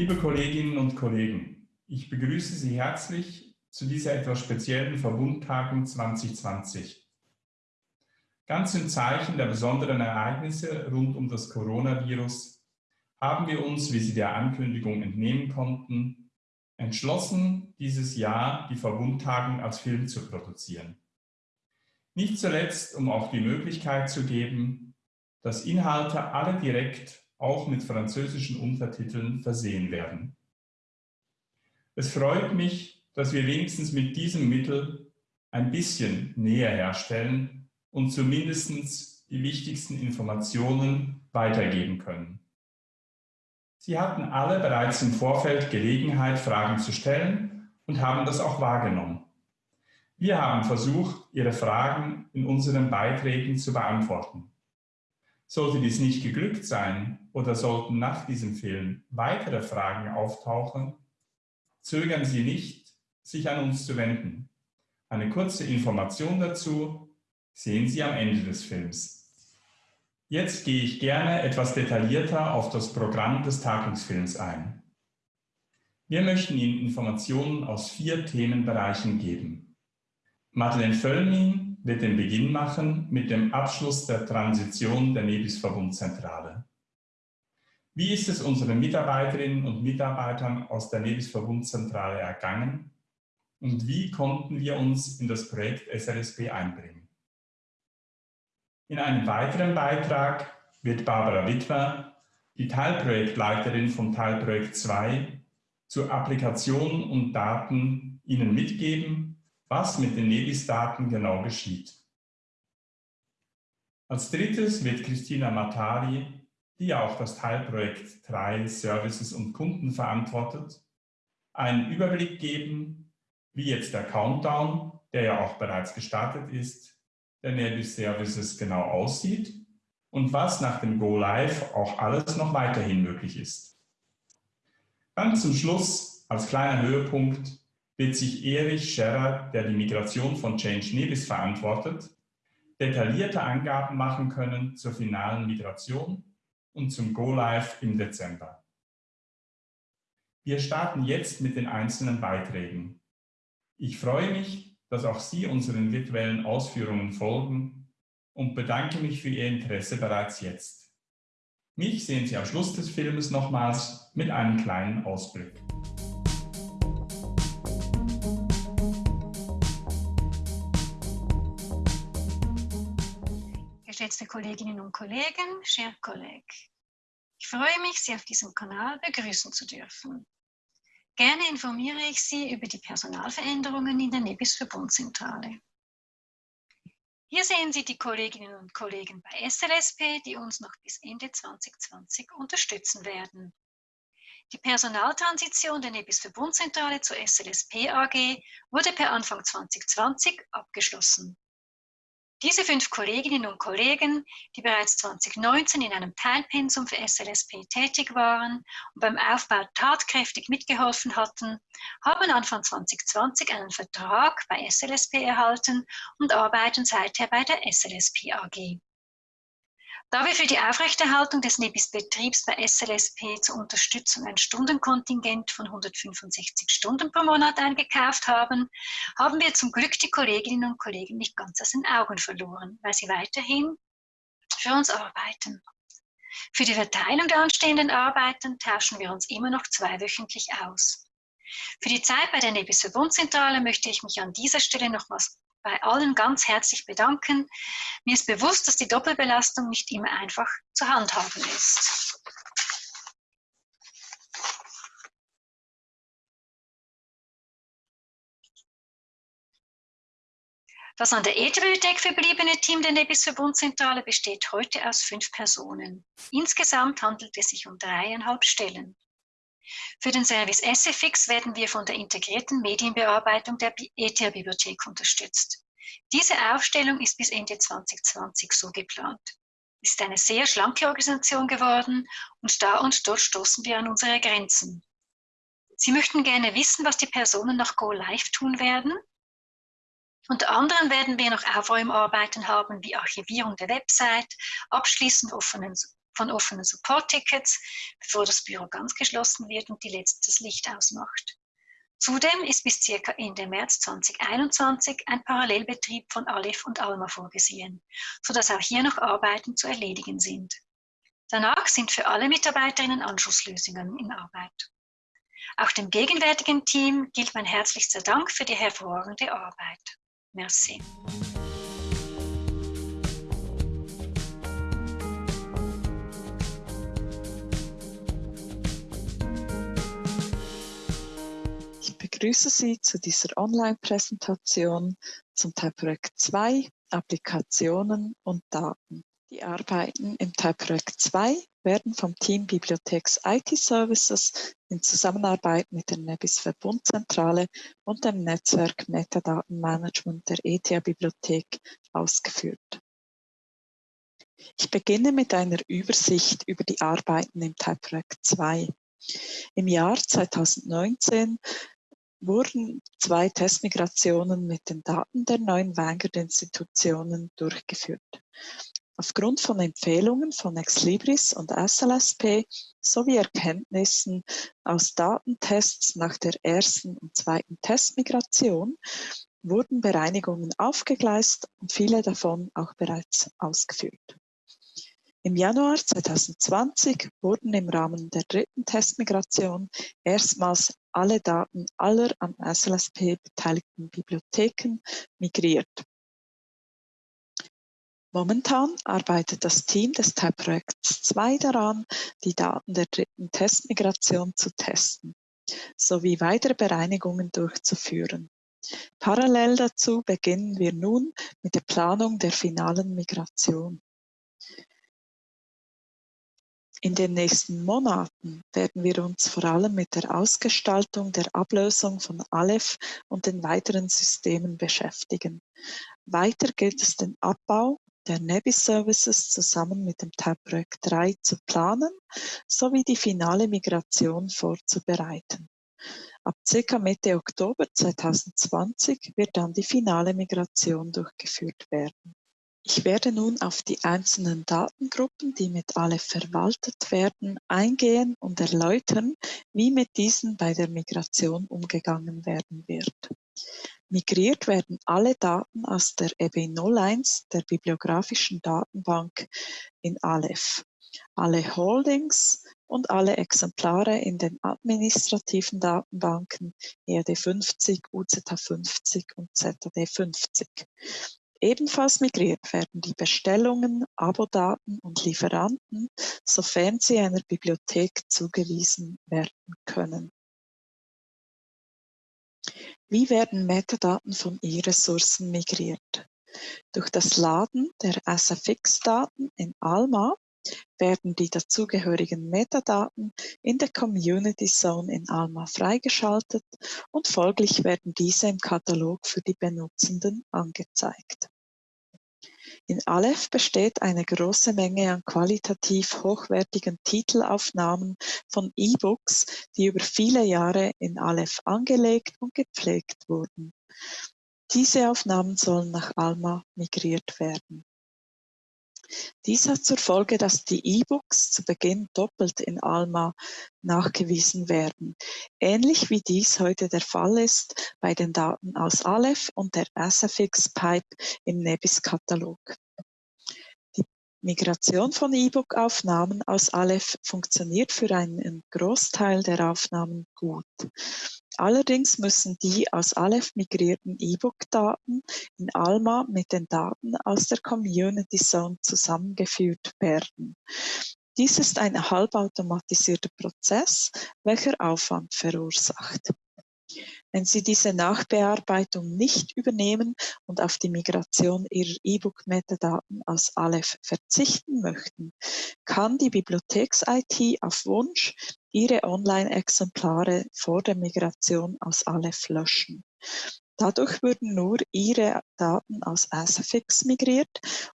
Liebe Kolleginnen und Kollegen, ich begrüße Sie herzlich zu dieser etwas speziellen Verbundtagung 2020. Ganz im Zeichen der besonderen Ereignisse rund um das Coronavirus haben wir uns, wie Sie der Ankündigung entnehmen konnten, entschlossen, dieses Jahr die Verbundtagung als Film zu produzieren. Nicht zuletzt, um auch die Möglichkeit zu geben, dass Inhalte alle direkt auch mit französischen Untertiteln versehen werden. Es freut mich, dass wir wenigstens mit diesem Mittel ein bisschen näher herstellen und zumindest die wichtigsten Informationen weitergeben können. Sie hatten alle bereits im Vorfeld Gelegenheit, Fragen zu stellen und haben das auch wahrgenommen. Wir haben versucht, Ihre Fragen in unseren Beiträgen zu beantworten. Sollte dies nicht geglückt sein oder sollten nach diesem Film weitere Fragen auftauchen, zögern Sie nicht, sich an uns zu wenden. Eine kurze Information dazu sehen Sie am Ende des Films. Jetzt gehe ich gerne etwas detaillierter auf das Programm des Tagungsfilms ein. Wir möchten Ihnen Informationen aus vier Themenbereichen geben. Madeleine Völlmin wird den Beginn machen mit dem Abschluss der Transition der Nebis-Verbundzentrale. Wie ist es unseren Mitarbeiterinnen und Mitarbeitern aus der Nebis-Verbundzentrale ergangen und wie konnten wir uns in das Projekt SRSP einbringen? In einem weiteren Beitrag wird Barbara Wittwer, die Teilprojektleiterin von Teilprojekt 2, zu Applikationen und Daten Ihnen mitgeben was mit den Nevis-Daten genau geschieht. Als drittes wird Christina Matari, die ja auch das Teilprojekt 3 Services und Kunden verantwortet, einen Überblick geben, wie jetzt der Countdown, der ja auch bereits gestartet ist, der Nevis Services genau aussieht und was nach dem Go Live auch alles noch weiterhin möglich ist. Dann zum Schluss als kleiner Höhepunkt wird sich Erich Scherrer, der die Migration von Change Nevis verantwortet, detaillierte Angaben machen können zur finalen Migration und zum Go-Live im Dezember. Wir starten jetzt mit den einzelnen Beiträgen. Ich freue mich, dass auch Sie unseren virtuellen Ausführungen folgen und bedanke mich für Ihr Interesse bereits jetzt. Mich sehen Sie am Schluss des Filmes nochmals mit einem kleinen Ausblick. Geschätzte Kolleginnen und Kollegen, chers collègues. Ich freue mich, Sie auf diesem Kanal begrüßen zu dürfen. Gerne informiere ich Sie über die Personalveränderungen in der Nebis Verbundzentrale. Hier sehen Sie die Kolleginnen und Kollegen bei SLSP, die uns noch bis Ende 2020 unterstützen werden. Die Personaltransition der Nebis Verbundzentrale zur SLSP AG wurde per Anfang 2020 abgeschlossen. Diese fünf Kolleginnen und Kollegen, die bereits 2019 in einem Teilpensum für SLSP tätig waren und beim Aufbau tatkräftig mitgeholfen hatten, haben Anfang 2020 einen Vertrag bei SLSP erhalten und arbeiten seither bei der SLSP AG. Da wir für die Aufrechterhaltung des Nebis-Betriebs bei SLSP zur Unterstützung ein Stundenkontingent von 165 Stunden pro Monat eingekauft haben, haben wir zum Glück die Kolleginnen und Kollegen nicht ganz aus den Augen verloren, weil sie weiterhin für uns arbeiten. Für die Verteilung der anstehenden Arbeiten tauschen wir uns immer noch zweiwöchentlich aus. Für die Zeit bei der Nebis Verbundzentrale möchte ich mich an dieser Stelle nochmals bei allen ganz herzlich bedanken. Mir ist bewusst, dass die Doppelbelastung nicht immer einfach zu handhaben ist. Das an der E-Bibliothek verbliebene Team der Nebis Verbundzentrale besteht heute aus fünf Personen. Insgesamt handelt es sich um dreieinhalb Stellen. Für den Service SFX werden wir von der integrierten Medienbearbeitung der ETH-Bibliothek unterstützt. Diese Aufstellung ist bis Ende 2020 so geplant. Es ist eine sehr schlanke Organisation geworden und da und dort stoßen wir an unsere Grenzen. Sie möchten gerne wissen, was die Personen nach Go Live tun werden. Unter anderem werden wir noch Aufräumarbeiten haben, wie Archivierung der Website, Abschließen offenen von offenen Support-Tickets, bevor das Büro ganz geschlossen wird und die letztes Licht ausmacht. Zudem ist bis circa Ende März 2021 ein Parallelbetrieb von Aleph und Alma vorgesehen, sodass auch hier noch Arbeiten zu erledigen sind. Danach sind für alle Mitarbeiterinnen Anschlusslösungen in Arbeit. Auch dem gegenwärtigen Team gilt mein herzlichster Dank für die hervorragende Arbeit. Merci. Begrüße Sie zu dieser Online-Präsentation zum Teilprojekt 2 Applikationen und Daten. Die Arbeiten im Teilprojekt 2 werden vom Team Bibliotheks IT Services in Zusammenarbeit mit der Nebis Verbundzentrale und dem Netzwerk Metadatenmanagement der ETH Bibliothek ausgeführt. Ich beginne mit einer Übersicht über die Arbeiten im Teilprojekt 2. Im Jahr 2019 wurden zwei Testmigrationen mit den Daten der neuen Vanguard-Institutionen durchgeführt. Aufgrund von Empfehlungen von Exlibris und SLSP sowie Erkenntnissen aus Datentests nach der ersten und zweiten Testmigration wurden Bereinigungen aufgegleist und viele davon auch bereits ausgeführt. Im Januar 2020 wurden im Rahmen der dritten Testmigration erstmals alle Daten aller an SLSP beteiligten Bibliotheken migriert. Momentan arbeitet das Team des Teilprojekts 2 daran, die Daten der dritten Testmigration zu testen, sowie weitere Bereinigungen durchzuführen. Parallel dazu beginnen wir nun mit der Planung der finalen Migration. In den nächsten Monaten werden wir uns vor allem mit der Ausgestaltung der Ablösung von Aleph und den weiteren Systemen beschäftigen. Weiter gilt es den Abbau der Nebis Services zusammen mit dem Teilprojekt 3 zu planen sowie die finale Migration vorzubereiten. Ab ca. Mitte Oktober 2020 wird dann die finale Migration durchgeführt werden. Ich werde nun auf die einzelnen Datengruppen, die mit Aleph verwaltet werden, eingehen und erläutern, wie mit diesen bei der Migration umgegangen werden wird. Migriert werden alle Daten aus der EB01, der bibliografischen Datenbank, in Aleph. Alle Holdings und alle Exemplare in den administrativen Datenbanken EAD50, UZH50 und ZAD50. Ebenfalls migriert werden die Bestellungen, Abodaten und Lieferanten, sofern sie einer Bibliothek zugewiesen werden können. Wie werden Metadaten von E-Ressourcen migriert? Durch das Laden der SFX-Daten in Alma werden die dazugehörigen Metadaten in der Community Zone in Alma freigeschaltet und folglich werden diese im Katalog für die Benutzenden angezeigt. In Aleph besteht eine große Menge an qualitativ hochwertigen Titelaufnahmen von E-Books, die über viele Jahre in Aleph angelegt und gepflegt wurden. Diese Aufnahmen sollen nach Alma migriert werden. Dies hat zur Folge, dass die E-Books zu Beginn doppelt in Alma nachgewiesen werden, ähnlich wie dies heute der Fall ist bei den Daten aus Aleph und der SFX-Pipe im Nebis-Katalog. Die Migration von E-Book-Aufnahmen aus Aleph funktioniert für einen Großteil der Aufnahmen gut. Allerdings müssen die aus Aleph migrierten E-Book-Daten in Alma mit den Daten aus der Community Zone zusammengeführt werden. Dies ist ein halbautomatisierter Prozess, welcher Aufwand verursacht. Wenn Sie diese Nachbearbeitung nicht übernehmen und auf die Migration Ihrer E-Book-Metadaten aus Aleph verzichten möchten, kann die Bibliotheks-IT auf Wunsch Ihre Online-Exemplare vor der Migration aus Aleph löschen. Dadurch würden nur Ihre Daten aus SFX migriert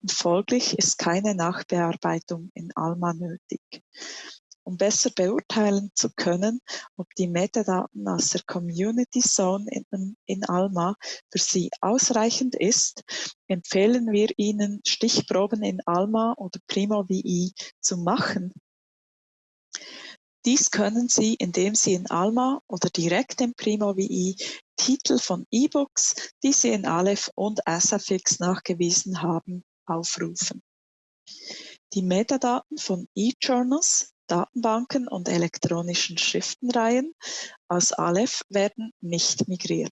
und folglich ist keine Nachbearbeitung in Alma nötig. Um besser beurteilen zu können, ob die Metadaten aus der Community Zone in, in Alma für Sie ausreichend ist, empfehlen wir Ihnen, Stichproben in Alma oder Primo VI zu machen. Dies können Sie, indem Sie in Alma oder direkt in Primo VI Titel von E-Books, die Sie in Aleph und Asafix nachgewiesen haben, aufrufen. Die Metadaten von E-Journals, Datenbanken und elektronischen Schriftenreihen aus Aleph werden nicht migriert.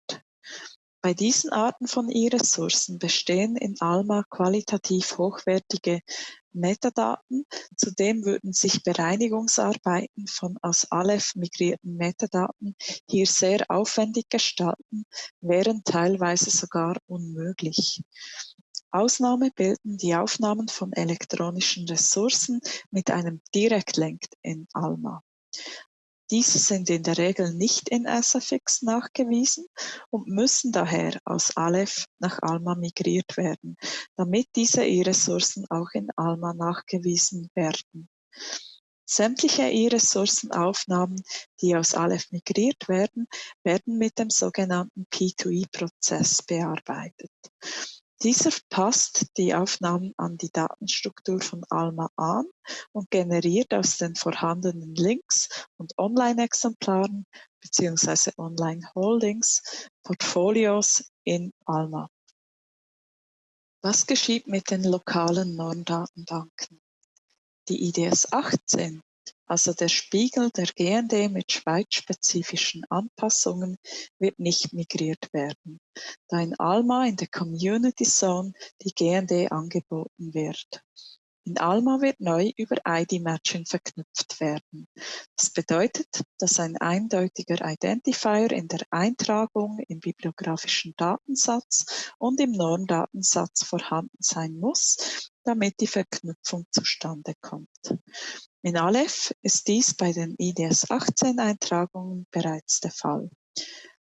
Bei diesen Arten von E-Ressourcen bestehen in Alma qualitativ hochwertige Metadaten. Zudem würden sich Bereinigungsarbeiten von aus Aleph migrierten Metadaten hier sehr aufwendig gestalten, wären teilweise sogar unmöglich. Ausnahme bilden die Aufnahmen von elektronischen Ressourcen mit einem Direktlink in Alma. Diese sind in der Regel nicht in SFX nachgewiesen und müssen daher aus Aleph nach Alma migriert werden, damit diese E-Ressourcen auch in Alma nachgewiesen werden. Sämtliche E-Ressourcenaufnahmen, die aus Aleph migriert werden, werden mit dem sogenannten P2E-Prozess bearbeitet. Dieser passt die Aufnahmen an die Datenstruktur von Alma an und generiert aus den vorhandenen Links und Online-Exemplaren bzw. Online-Holdings Portfolios in Alma. Was geschieht mit den lokalen Normdatenbanken? Die IDS 18 also der Spiegel der GND mit schweizspezifischen Anpassungen wird nicht migriert werden, da in Alma in der Community Zone die GND angeboten wird. In Alma wird neu über ID-Matching verknüpft werden. Das bedeutet, dass ein eindeutiger Identifier in der Eintragung im bibliografischen Datensatz und im Normdatensatz vorhanden sein muss, damit die Verknüpfung zustande kommt. In Aleph ist dies bei den IDS 18 Eintragungen bereits der Fall.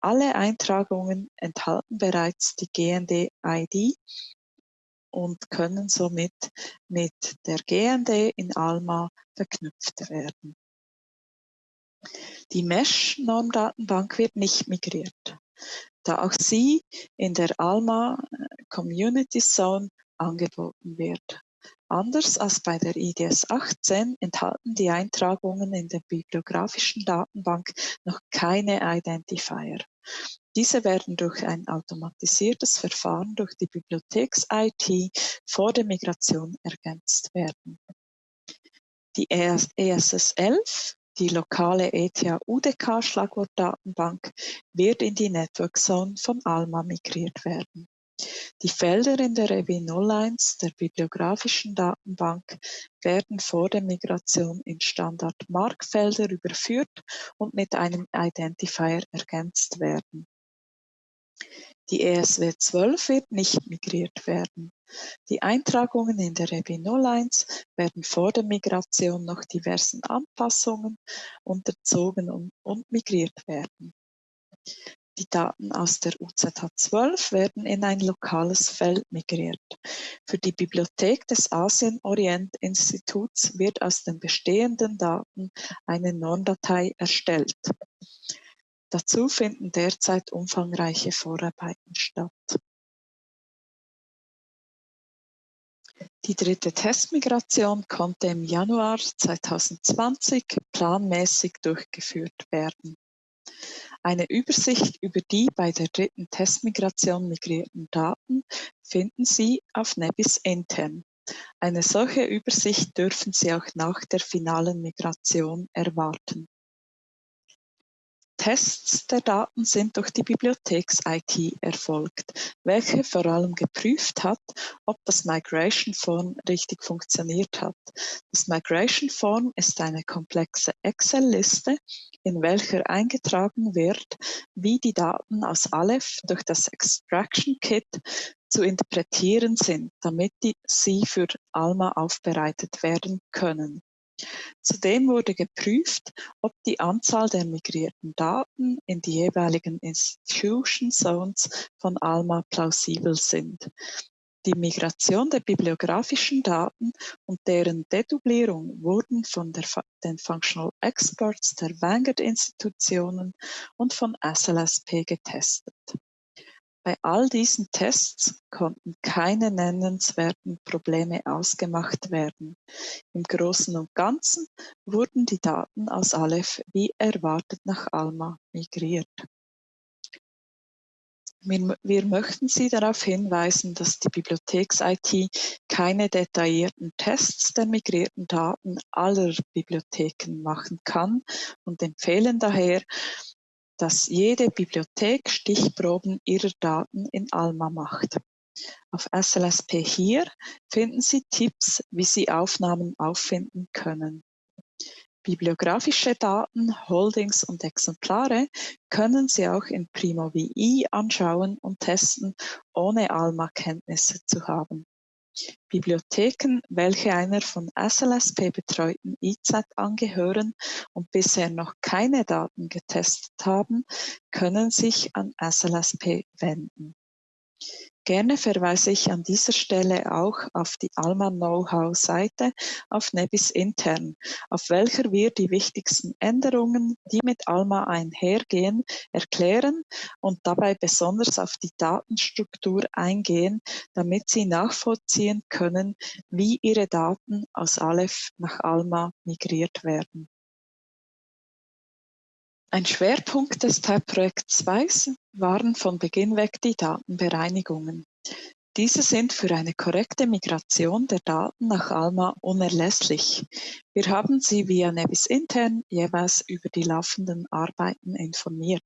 Alle Eintragungen enthalten bereits die GND-ID und können somit mit der GND in Alma verknüpft werden. Die Mesh-Normdatenbank wird nicht migriert, da auch sie in der Alma Community Zone angeboten wird. Anders als bei der IDS 18 enthalten die Eintragungen in der bibliografischen Datenbank noch keine Identifier. Diese werden durch ein automatisiertes Verfahren durch die Bibliotheks-IT vor der Migration ergänzt werden. Die ESS 11, die lokale ETH-UDK-Schlagwortdatenbank, wird in die Network Zone von Alma migriert werden. Die Felder in der EW01 der bibliografischen Datenbank werden vor der Migration in Standard-Markfelder überführt und mit einem Identifier ergänzt werden. Die ESW12 wird nicht migriert werden. Die Eintragungen in der EB01 werden vor der Migration noch diversen Anpassungen unterzogen und migriert werden. Die Daten aus der UZH12 werden in ein lokales Feld migriert. Für die Bibliothek des Asien-Orient-Instituts wird aus den bestehenden Daten eine Normdatei erstellt. Dazu finden derzeit umfangreiche Vorarbeiten statt. Die dritte Testmigration konnte im Januar 2020 planmäßig durchgeführt werden. Eine Übersicht über die bei der dritten Testmigration migrierten Daten finden Sie auf Nebis intern. Eine solche Übersicht dürfen Sie auch nach der finalen Migration erwarten. Tests der Daten sind durch die Bibliotheks-IT erfolgt, welche vor allem geprüft hat, ob das Migration Form richtig funktioniert hat. Das Migration Form ist eine komplexe Excel-Liste, in welcher eingetragen wird, wie die Daten aus Aleph durch das Extraction Kit zu interpretieren sind, damit sie für Alma aufbereitet werden können. Zudem wurde geprüft, ob die Anzahl der migrierten Daten in die jeweiligen Institution Zones von ALMA plausibel sind. Die Migration der bibliografischen Daten und deren Dedublierung wurden von den Functional Experts der Vanguard-Institutionen und von SLSP getestet. Bei all diesen Tests konnten keine nennenswerten Probleme ausgemacht werden. Im Großen und Ganzen wurden die Daten aus Aleph wie erwartet nach Alma migriert. Wir, wir, möchten Sie darauf hinweisen, dass die Bibliotheks-IT keine detaillierten Tests der migrierten Daten aller Bibliotheken machen kann und empfehlen daher, dass jede Bibliothek Stichproben ihrer Daten in Alma macht. Auf SLSP hier finden Sie Tipps, wie Sie Aufnahmen auffinden können. Bibliografische Daten, Holdings und Exemplare können Sie auch in Primo VI anschauen und testen, ohne Alma-Kenntnisse zu haben. Bibliotheken, welche einer von SLSP betreuten IZ angehören und bisher noch keine Daten getestet haben, können sich an SLSP wenden. Gerne verweise ich an dieser Stelle auch auf die Alma Know-how-Seite auf Nebis intern, auf welcher wir die wichtigsten Änderungen, die mit Alma einhergehen, erklären und dabei besonders auf die Datenstruktur eingehen, damit Sie nachvollziehen können, wie Ihre Daten aus Aleph nach Alma migriert werden. Ein Schwerpunkt des Teilprojekt 2 waren von Beginn weg die Datenbereinigungen. Diese sind für eine korrekte Migration der Daten nach Alma unerlässlich. Wir haben Sie via Nevis intern jeweils über die laufenden Arbeiten informiert.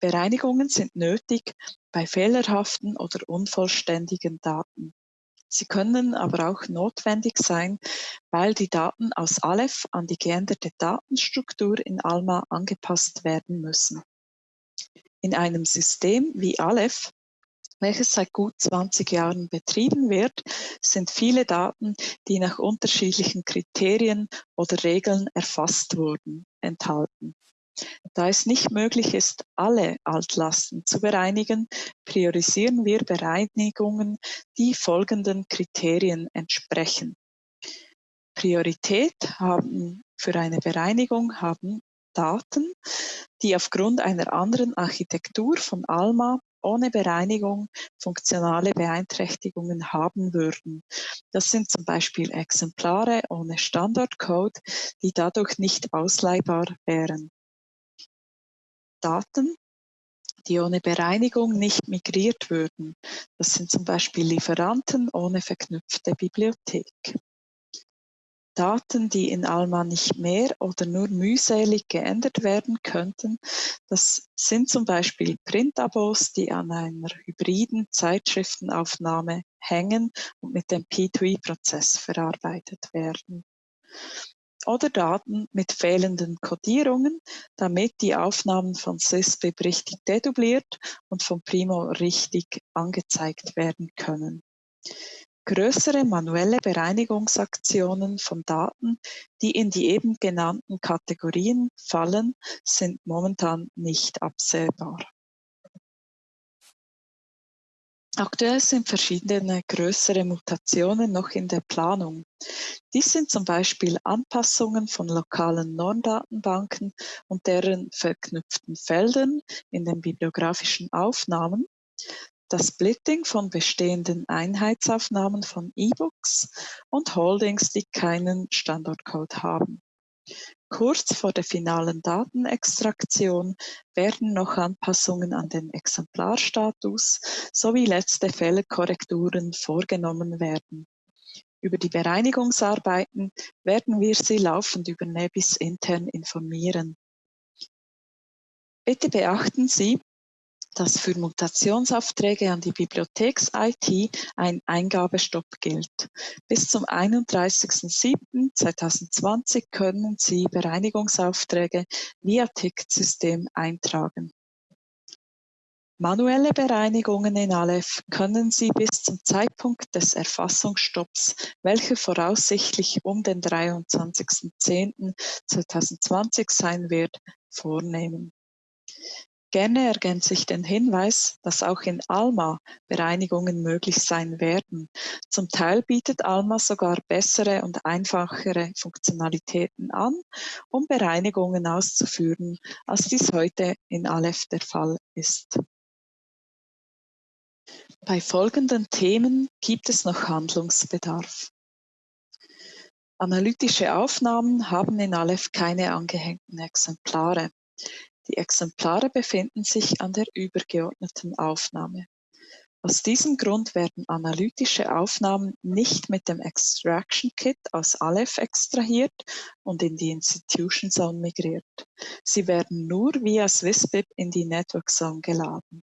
Bereinigungen sind nötig bei fehlerhaften oder unvollständigen Daten. Sie können aber auch notwendig sein, weil die Daten aus Aleph an die geänderte Datenstruktur in Alma angepasst werden müssen. In einem System wie Aleph, welches seit gut 20 Jahren betrieben wird, sind viele Daten, die nach unterschiedlichen Kriterien oder Regeln erfasst wurden, enthalten. Da es nicht möglich ist, alle Altlasten zu bereinigen, priorisieren wir Bereinigungen, die folgenden Kriterien entsprechen. Priorität haben für eine Bereinigung haben Daten, die aufgrund einer anderen Architektur von Alma ohne Bereinigung funktionale Beeinträchtigungen haben würden. Das sind zum Beispiel Exemplare ohne Standardcode, die dadurch nicht ausleihbar wären. Daten, die ohne Bereinigung nicht migriert würden. Das sind zum Beispiel Lieferanten ohne verknüpfte Bibliothek. Daten, die in Alma nicht mehr oder nur mühselig geändert werden könnten. Das sind zum Beispiel Printabos, die an einer hybriden Zeitschriftenaufnahme hängen und mit dem P2E-Prozess verarbeitet werden oder Daten mit fehlenden Codierungen, damit die Aufnahmen von SysBib richtig dedubliert und von Primo richtig angezeigt werden können. Größere manuelle Bereinigungsaktionen von Daten, die in die eben genannten Kategorien fallen, sind momentan nicht absehbar. Aktuell sind verschiedene größere Mutationen noch in der Planung. Dies sind zum Beispiel Anpassungen von lokalen Normdatenbanken und deren verknüpften Feldern in den bibliografischen Aufnahmen, das Splitting von bestehenden Einheitsaufnahmen von E-Books und Holdings, die keinen Standortcode haben. Kurz vor der finalen Datenextraktion werden noch Anpassungen an den Exemplarstatus sowie letzte Fehlerkorrekturen vorgenommen werden. Über die Bereinigungsarbeiten werden wir Sie laufend über Nebis intern informieren. Bitte beachten Sie, dass für Mutationsaufträge an die Bibliotheks-IT ein Eingabestopp gilt. Bis zum 31.07.2020 können Sie Bereinigungsaufträge via Ticketsystem eintragen. Manuelle Bereinigungen in Aleph können Sie bis zum Zeitpunkt des Erfassungsstopps, welcher voraussichtlich um den 23.10.2020 sein wird, vornehmen. Gerne ergänze ich den Hinweis, dass auch in Alma Bereinigungen möglich sein werden. Zum Teil bietet Alma sogar bessere und einfachere Funktionalitäten an, um Bereinigungen auszuführen, als dies heute in Aleph der Fall ist. Bei folgenden Themen gibt es noch Handlungsbedarf. Analytische Aufnahmen haben in Aleph keine angehängten Exemplare. Die Exemplare befinden sich an der übergeordneten Aufnahme. Aus diesem Grund werden analytische Aufnahmen nicht mit dem Extraction Kit aus Aleph extrahiert und in die Institution Zone migriert. Sie werden nur via SwissBib in die Network Zone geladen.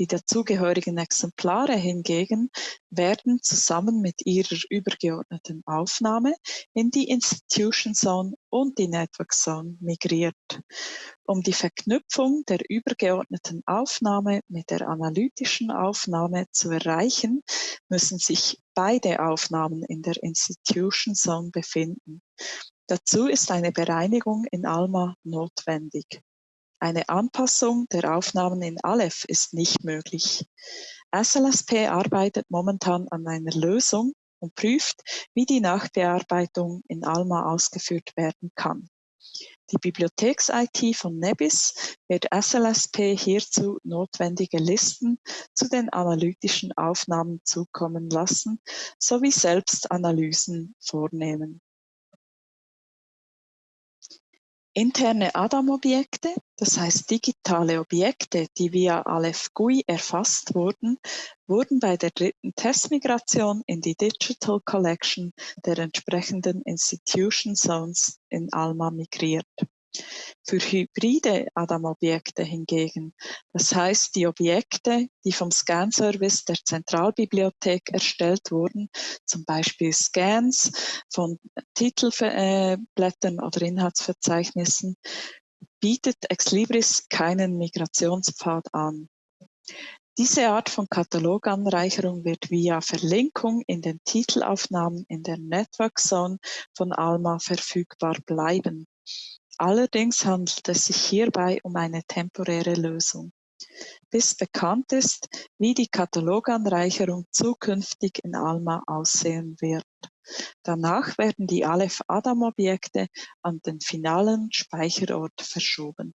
Die dazugehörigen Exemplare hingegen werden zusammen mit ihrer übergeordneten Aufnahme in die Institution Zone und die Network Zone migriert. Um die Verknüpfung der übergeordneten Aufnahme mit der analytischen Aufnahme zu erreichen, müssen sich beide Aufnahmen in der Institution Zone befinden. Dazu ist eine Bereinigung in ALMA notwendig. Eine Anpassung der Aufnahmen in Aleph ist nicht möglich. SLSP arbeitet momentan an einer Lösung und prüft, wie die Nachbearbeitung in Alma ausgeführt werden kann. Die Bibliotheks-IT von Nebis wird SLSP hierzu notwendige Listen zu den analytischen Aufnahmen zukommen lassen sowie selbst Analysen vornehmen. Interne Adam-Objekte, das heißt digitale Objekte, die via Aleph GUI erfasst wurden, wurden bei der dritten Testmigration in die Digital Collection der entsprechenden Institution Zones in ALMA migriert. Für hybride Adam-Objekte hingegen, das heißt die Objekte, die vom Scan-Service der Zentralbibliothek erstellt wurden, zum Beispiel Scans von Titelblättern oder Inhaltsverzeichnissen, bietet Exlibris keinen Migrationspfad an. Diese Art von Kataloganreicherung wird via Verlinkung in den Titelaufnahmen in der Network Zone von Alma verfügbar bleiben. Allerdings handelt es sich hierbei um eine temporäre Lösung. Bis bekannt ist, wie die Kataloganreicherung zukünftig in Alma aussehen wird. Danach werden die Aleph-Adam-Objekte an den finalen Speicherort verschoben.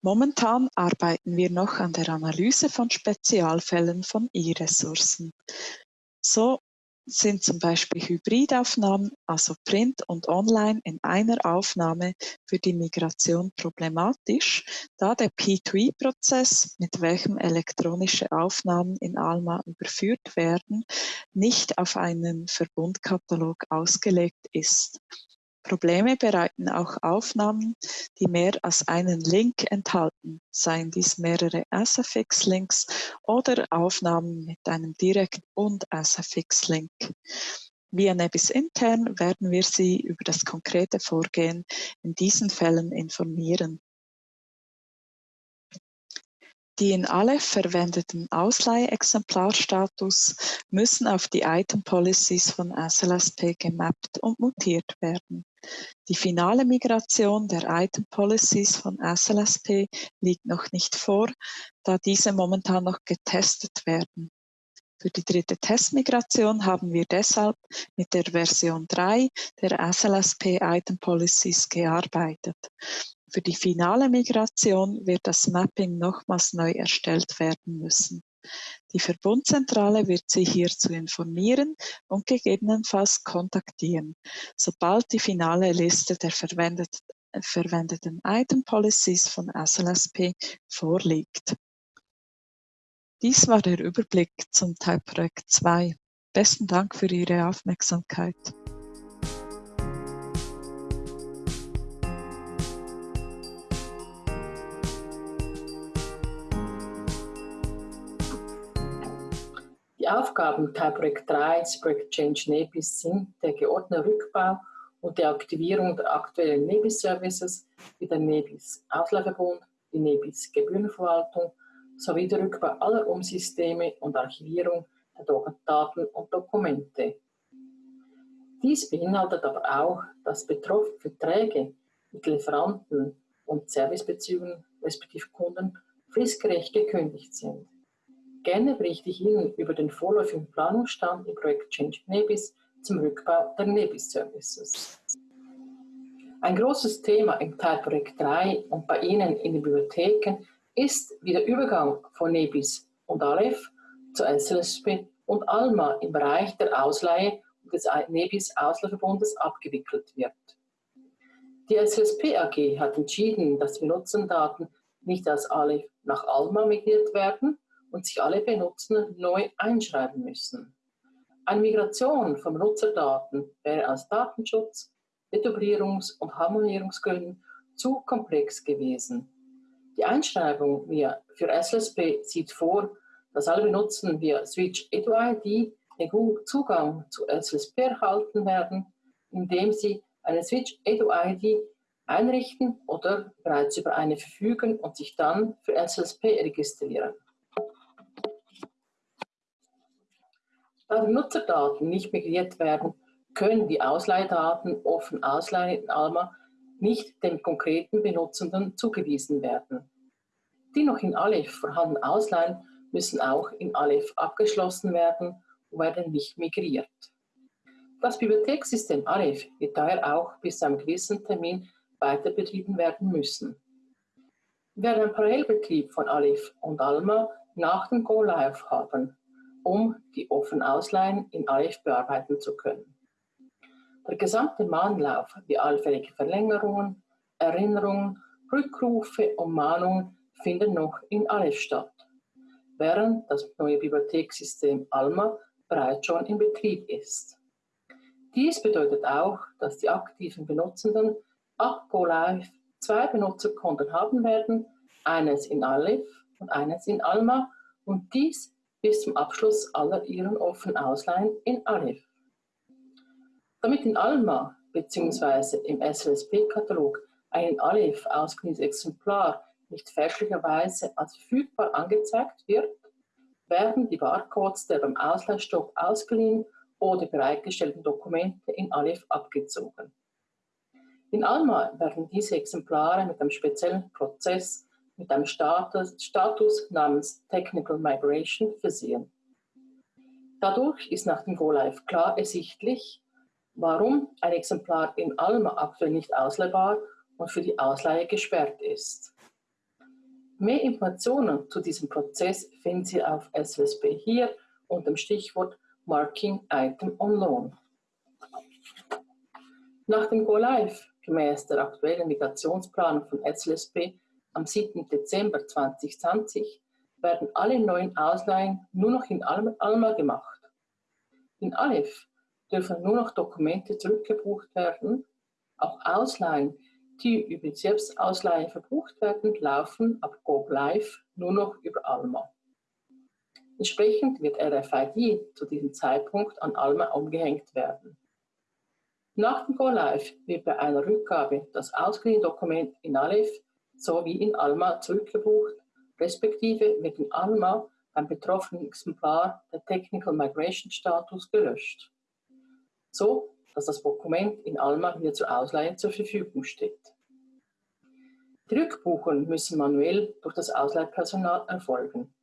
Momentan arbeiten wir noch an der Analyse von Spezialfällen von I-Ressourcen. So sind zum Beispiel Hybridaufnahmen, also Print und Online in einer Aufnahme für die Migration problematisch, da der P2E-Prozess, mit welchem elektronische Aufnahmen in Alma überführt werden, nicht auf einen Verbundkatalog ausgelegt ist. Probleme bereiten auch Aufnahmen, die mehr als einen Link enthalten, seien dies mehrere SFX-Links oder Aufnahmen mit einem Direkt- und SFX-Link. Via Nebis intern werden wir Sie über das konkrete Vorgehen in diesen Fällen informieren. Die in Aleph verwendeten Ausleihexemplarstatus müssen auf die Item Policies von SLSP gemappt und mutiert werden. Die finale Migration der Item Policies von SLSP liegt noch nicht vor, da diese momentan noch getestet werden. Für die dritte Testmigration haben wir deshalb mit der Version 3 der SLSP Item Policies gearbeitet. Für die finale Migration wird das Mapping nochmals neu erstellt werden müssen. Die Verbundzentrale wird Sie hierzu informieren und gegebenenfalls kontaktieren, sobald die finale Liste der verwendeten Item Policies von SLSP vorliegt. Dies war der Überblick zum Teilprojekt 2. Besten Dank für Ihre Aufmerksamkeit. Die Aufgaben Teilprojekt 3 des Projekt Change Nebis sind der geordnete Rückbau und die Aktivierung der aktuellen Nebis-Services wie der Nebis Ausleihverbund, die Nebis Gebührenverwaltung sowie der Rückbau aller Umsysteme und Archivierung der Daten und Dokumente. Dies beinhaltet aber auch, dass betroffene Verträge mit Lieferanten und Servicebeziehungen respektive Kunden fristgerecht gekündigt sind. Gerne berichte ich Ihnen über den vorläufigen Planungsstand im Projekt Change Nebis zum Rückbau der Nebis Services. Ein großes Thema im Teilprojekt 3 und bei Ihnen in den Bibliotheken ist wie der Übergang von Nebis und Aleph zu SLSP und ALMA im Bereich der Ausleihe des Nebis Ausleihverbundes abgewickelt wird. Die SLSP AG hat entschieden, dass die Benutzerdaten nicht aus Aleph nach ALMA migriert werden und sich alle Benutzer neu einschreiben müssen. Eine Migration von Nutzerdaten wäre aus Datenschutz, Etablierungs- und Harmonisierungsgründen zu komplex gewesen. Die Einschreibung für SLSP sieht vor, dass alle Benutzer via Switch EduID den Zugang zu SLSP erhalten werden, indem sie eine Switch EduID einrichten oder bereits über eine verfügen und sich dann für SLSP registrieren. Da die Nutzerdaten nicht migriert werden, können die Ausleihdaten offen ausleihen in Alma nicht dem konkreten Benutzenden zugewiesen werden. Die noch in Aleph vorhandenen Ausleihen müssen auch in Aleph abgeschlossen werden und werden nicht migriert. Das Bibliothekssystem Aleph wird daher auch bis zu einem gewissen Termin weiter betrieben werden müssen. Wir werden einen Parallelbetrieb von Aleph und Alma nach dem Go Live haben, um die offenen Ausleihen in Aleph bearbeiten zu können. Der gesamte Mahnlauf wie allfällige Verlängerungen, Erinnerungen, Rückrufe und Mahnungen finden noch in Aleph statt, während das neue Bibliothekssystem Alma bereits schon in Betrieb ist. Dies bedeutet auch, dass die aktiven Benutzenden ab Go Live zwei Benutzerkonten haben werden, eines in Aleph und eines in Alma und dies bis zum Abschluss aller ihren offenen Ausleihen in Aleph. Damit in Alma bzw. im SLSP-Katalog ein Aleph ausgeliehenes Exemplar nicht fälschlicherweise als verfügbar angezeigt wird, werden die Barcodes der beim Ausleihstopp ausgeliehen oder bereitgestellten Dokumente in Aleph abgezogen. In Alma werden diese Exemplare mit einem speziellen Prozess mit einem Status, Status namens Technical Migration versehen. Dadurch ist nach dem Go-Live klar ersichtlich, warum ein Exemplar in Alma aktuell nicht ausleihbar und für die Ausleihe gesperrt ist. Mehr Informationen zu diesem Prozess finden Sie auf SWSP hier unter dem Stichwort Marking Item on Loan. Nach dem Go Live gemäß der aktuellen Migrationsplanung von SLSP am 7. Dezember 2020 werden alle neuen Ausleihen nur noch in Alma gemacht. In Aleph dürfen nur noch Dokumente zurückgebucht werden. Auch Ausleihen, die über die Selbstausleihe verbucht werden, laufen ab Go Live nur noch über Alma. Entsprechend wird RFID zu diesem Zeitpunkt an Alma umgehängt werden. Nach dem Go Live wird bei einer Rückgabe das ausgeliehene Dokument in Aleph sowie in Alma zurückgebucht, respektive wird in Alma beim betroffenen Exemplar der Technical Migration Status gelöscht so dass das Dokument in Alma wieder zur Ausleihe zur Verfügung steht. Die Rückbuchungen müssen manuell durch das Ausleihpersonal erfolgen.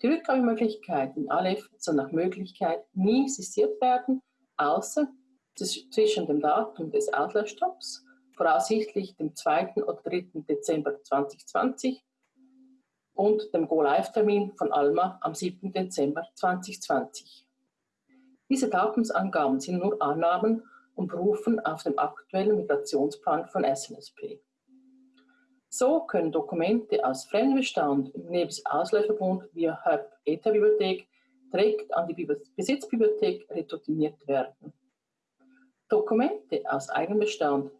Die Rückgabemöglichkeit in Aleph soll nach Möglichkeit nie sistiert werden, außer zwischen dem Datum des Ausleihstopps, voraussichtlich dem 2. oder 3. Dezember 2020, und dem Go-Live-Termin von Alma am 7. Dezember 2020. Diese Datumsangaben sind nur Annahmen und berufen auf den aktuellen Migrationsplan von SNSP. So können Dokumente aus Fremdbestand im Nebis Ausleihverbund via Hub ETA Bibliothek direkt an die Besitzbibliothek retourniert werden. Dokumente aus Eigenbestand,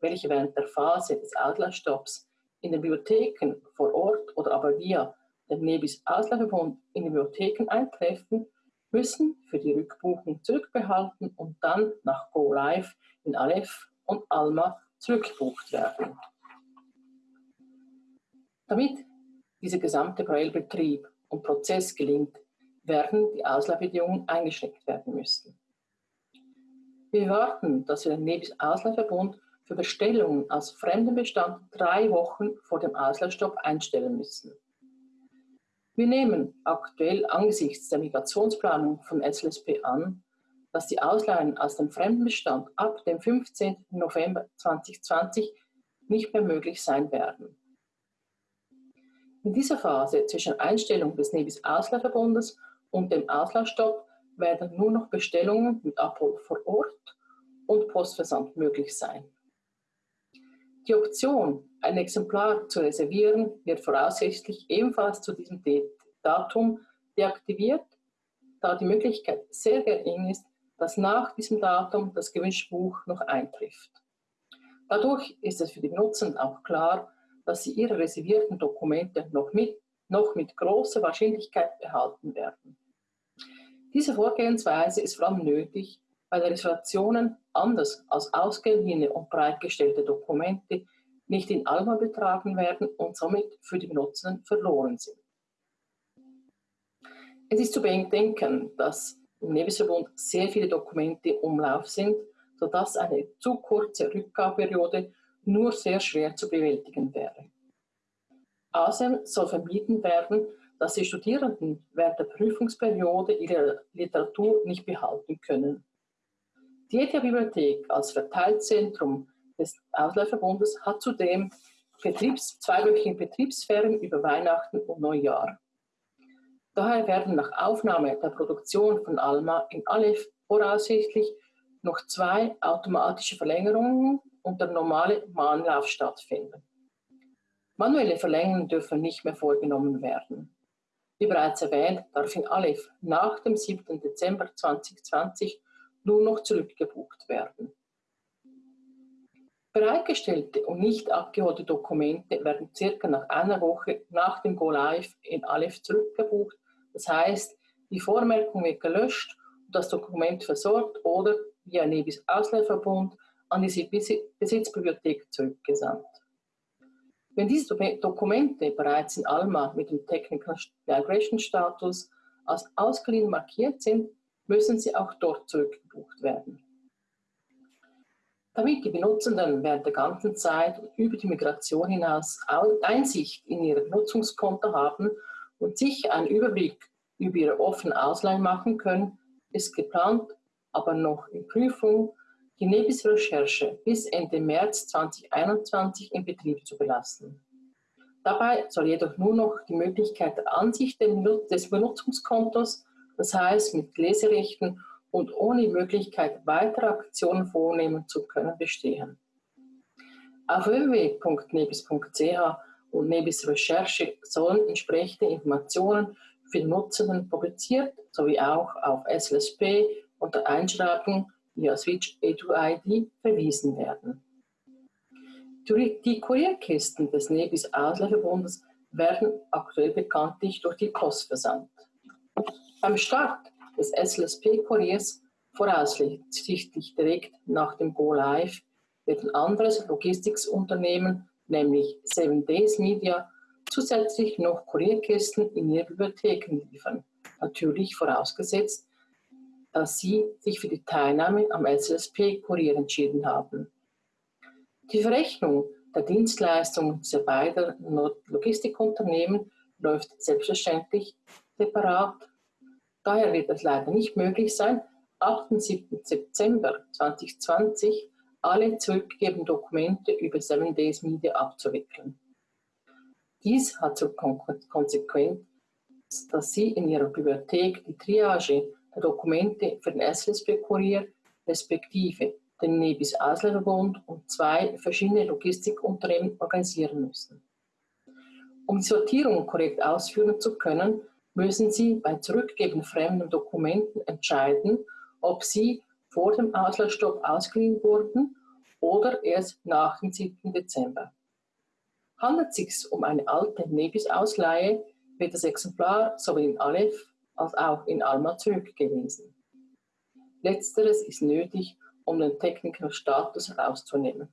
welche während der Phase des Ausleihstopps in den Bibliotheken vor Ort oder aber via den Nebis Ausleihverbund in den Bibliotheken eintreffen, müssen für die Rückbuchung zurückbehalten und dann nach Go Live in Aleph und Alma zurückgebucht werden. Damit dieser gesamte Braille-Betrieb und Prozess gelingt, werden die Ausleihbedingungen eingeschränkt werden müssen. Wir erwarten, dass wir den Nebis Ausleihverbund für Bestellungen aus fremdem Bestand drei Wochen vor dem Auslaufstopp einstellen müssen. Wir nehmen aktuell angesichts der Migrationsplanung von SLSP an, dass die Ausleihen aus dem Fremdenbestand ab dem 15. November 2020 nicht mehr möglich sein werden. In dieser Phase zwischen Einstellung des Nebis Auslaufverbundes und dem Auslaufstopp werden nur noch Bestellungen mit Abhol vor Ort und Postversand möglich sein. Die Option, ein Exemplar zu reservieren, wird voraussichtlich ebenfalls zu diesem Datum deaktiviert, da die Möglichkeit sehr gering ist, dass nach diesem Datum das gewünschte Buch noch eintrifft. Dadurch ist es für die Nutzenden auch klar, dass sie ihre reservierten Dokumente noch mit, noch mit großer Wahrscheinlichkeit behalten werden. Diese Vorgehensweise ist vor allem nötig, weil Reservationen anders als ausgeliehene und bereitgestellte Dokumente nicht in Alma betragen werden und somit für die Benutzenden verloren sind. Es ist zu bedenken, dass im Nebelverbund sehr viele Dokumente im Umlauf sind, sodass eine zu kurze Rückgabeperiode nur sehr schwer zu bewältigen wäre. Außerdem soll vermieden werden, dass die Studierenden während der Prüfungsperiode ihre Literatur nicht behalten können. Die ETH-Bibliothek als Verteilzentrum des Ausleihverbundes hat zudem Betriebs-, zweiwöchigen Betriebsferien über Weihnachten und Neujahr. Daher werden nach Aufnahme der Produktion von Alma in Aleph voraussichtlich noch zwei automatische Verlängerungen und der normale Mahnlauf stattfinden. Manuelle Verlängerungen dürfen nicht mehr vorgenommen werden. Wie bereits erwähnt, darf in Aleph nach dem 7. Dezember 2020 nur noch zurückgebucht werden. Bereitgestellte und nicht abgeholte Dokumente werden circa nach einer Woche nach dem Go Live in Aleph zurückgebucht. Das heißt, die Vormerkung wird gelöscht und das Dokument versorgt oder via Nebis Ausleihverbund an die Besitzbibliothek zurückgesandt. Wenn diese Dokumente bereits in Alma mit dem Technical Migration Status als ausgeliehen markiert sind, müssen sie auch dort zurückgebucht werden. Damit die Benutzenden während der ganzen Zeit über die Migration hinaus Einsicht in ihre Nutzungskonto haben und sich einen Überblick über ihre offenen Ausleihen machen können, ist geplant, aber noch in Prüfung, die Nebis-Recherche bis Ende März 2021 in Betrieb zu belassen. Dabei soll jedoch nur noch die Möglichkeit der Ansicht des Benutzungskontos das heißt mit Leserechten und ohne Möglichkeit weiterer Aktionen vornehmen zu können, bestehen. Auf www.nebis.ch und Nebis Recherche sollen entsprechende Informationen für Nutzenden publiziert sowie auch auf SLSP unter Einschreibung via Switch EduID verwiesen werden. Die Kurierkisten des Nebis Auslieferbundes werden aktuell bekanntlich durch die Post versandt. Beim Start des SLSP-Kuriers, voraussichtlich direkt nach dem Go Live, wird ein anderes Logistiksunternehmen, nämlich Seven Days Media, zusätzlich noch Kurierkisten in ihre Bibliotheken liefern. Natürlich vorausgesetzt, dass sie sich für die Teilnahme am SLSP-Kurier entschieden haben. Die Verrechnung der Dienstleistungen dieser beiden Logistikunternehmen läuft selbstverständlich separat Daher wird es leider nicht möglich sein, ab dem 7. September 2020 alle zurückgegebenen Dokumente über 7 Days Media abzuwickeln. Dies hat zur Konsequenz, dass Sie in Ihrer Bibliothek die Triage der Dokumente für den SSB-Kurier respektive den Nebis Ausländarbund und zwei verschiedene Logistikunternehmen organisieren müssen. Um die Sortierung korrekt ausführen zu können, müssen Sie bei Zurückgeben fremden Dokumenten entscheiden, ob sie vor dem Auslaufstopp ausgeliehen wurden oder erst nach dem 7. Dezember. Handelt es sich um eine alte Nebis-Ausleihe, wird das Exemplar sowohl in Aleph als auch in Alma zurückgewiesen. Letzteres ist nötig, um den Technical Status herauszunehmen.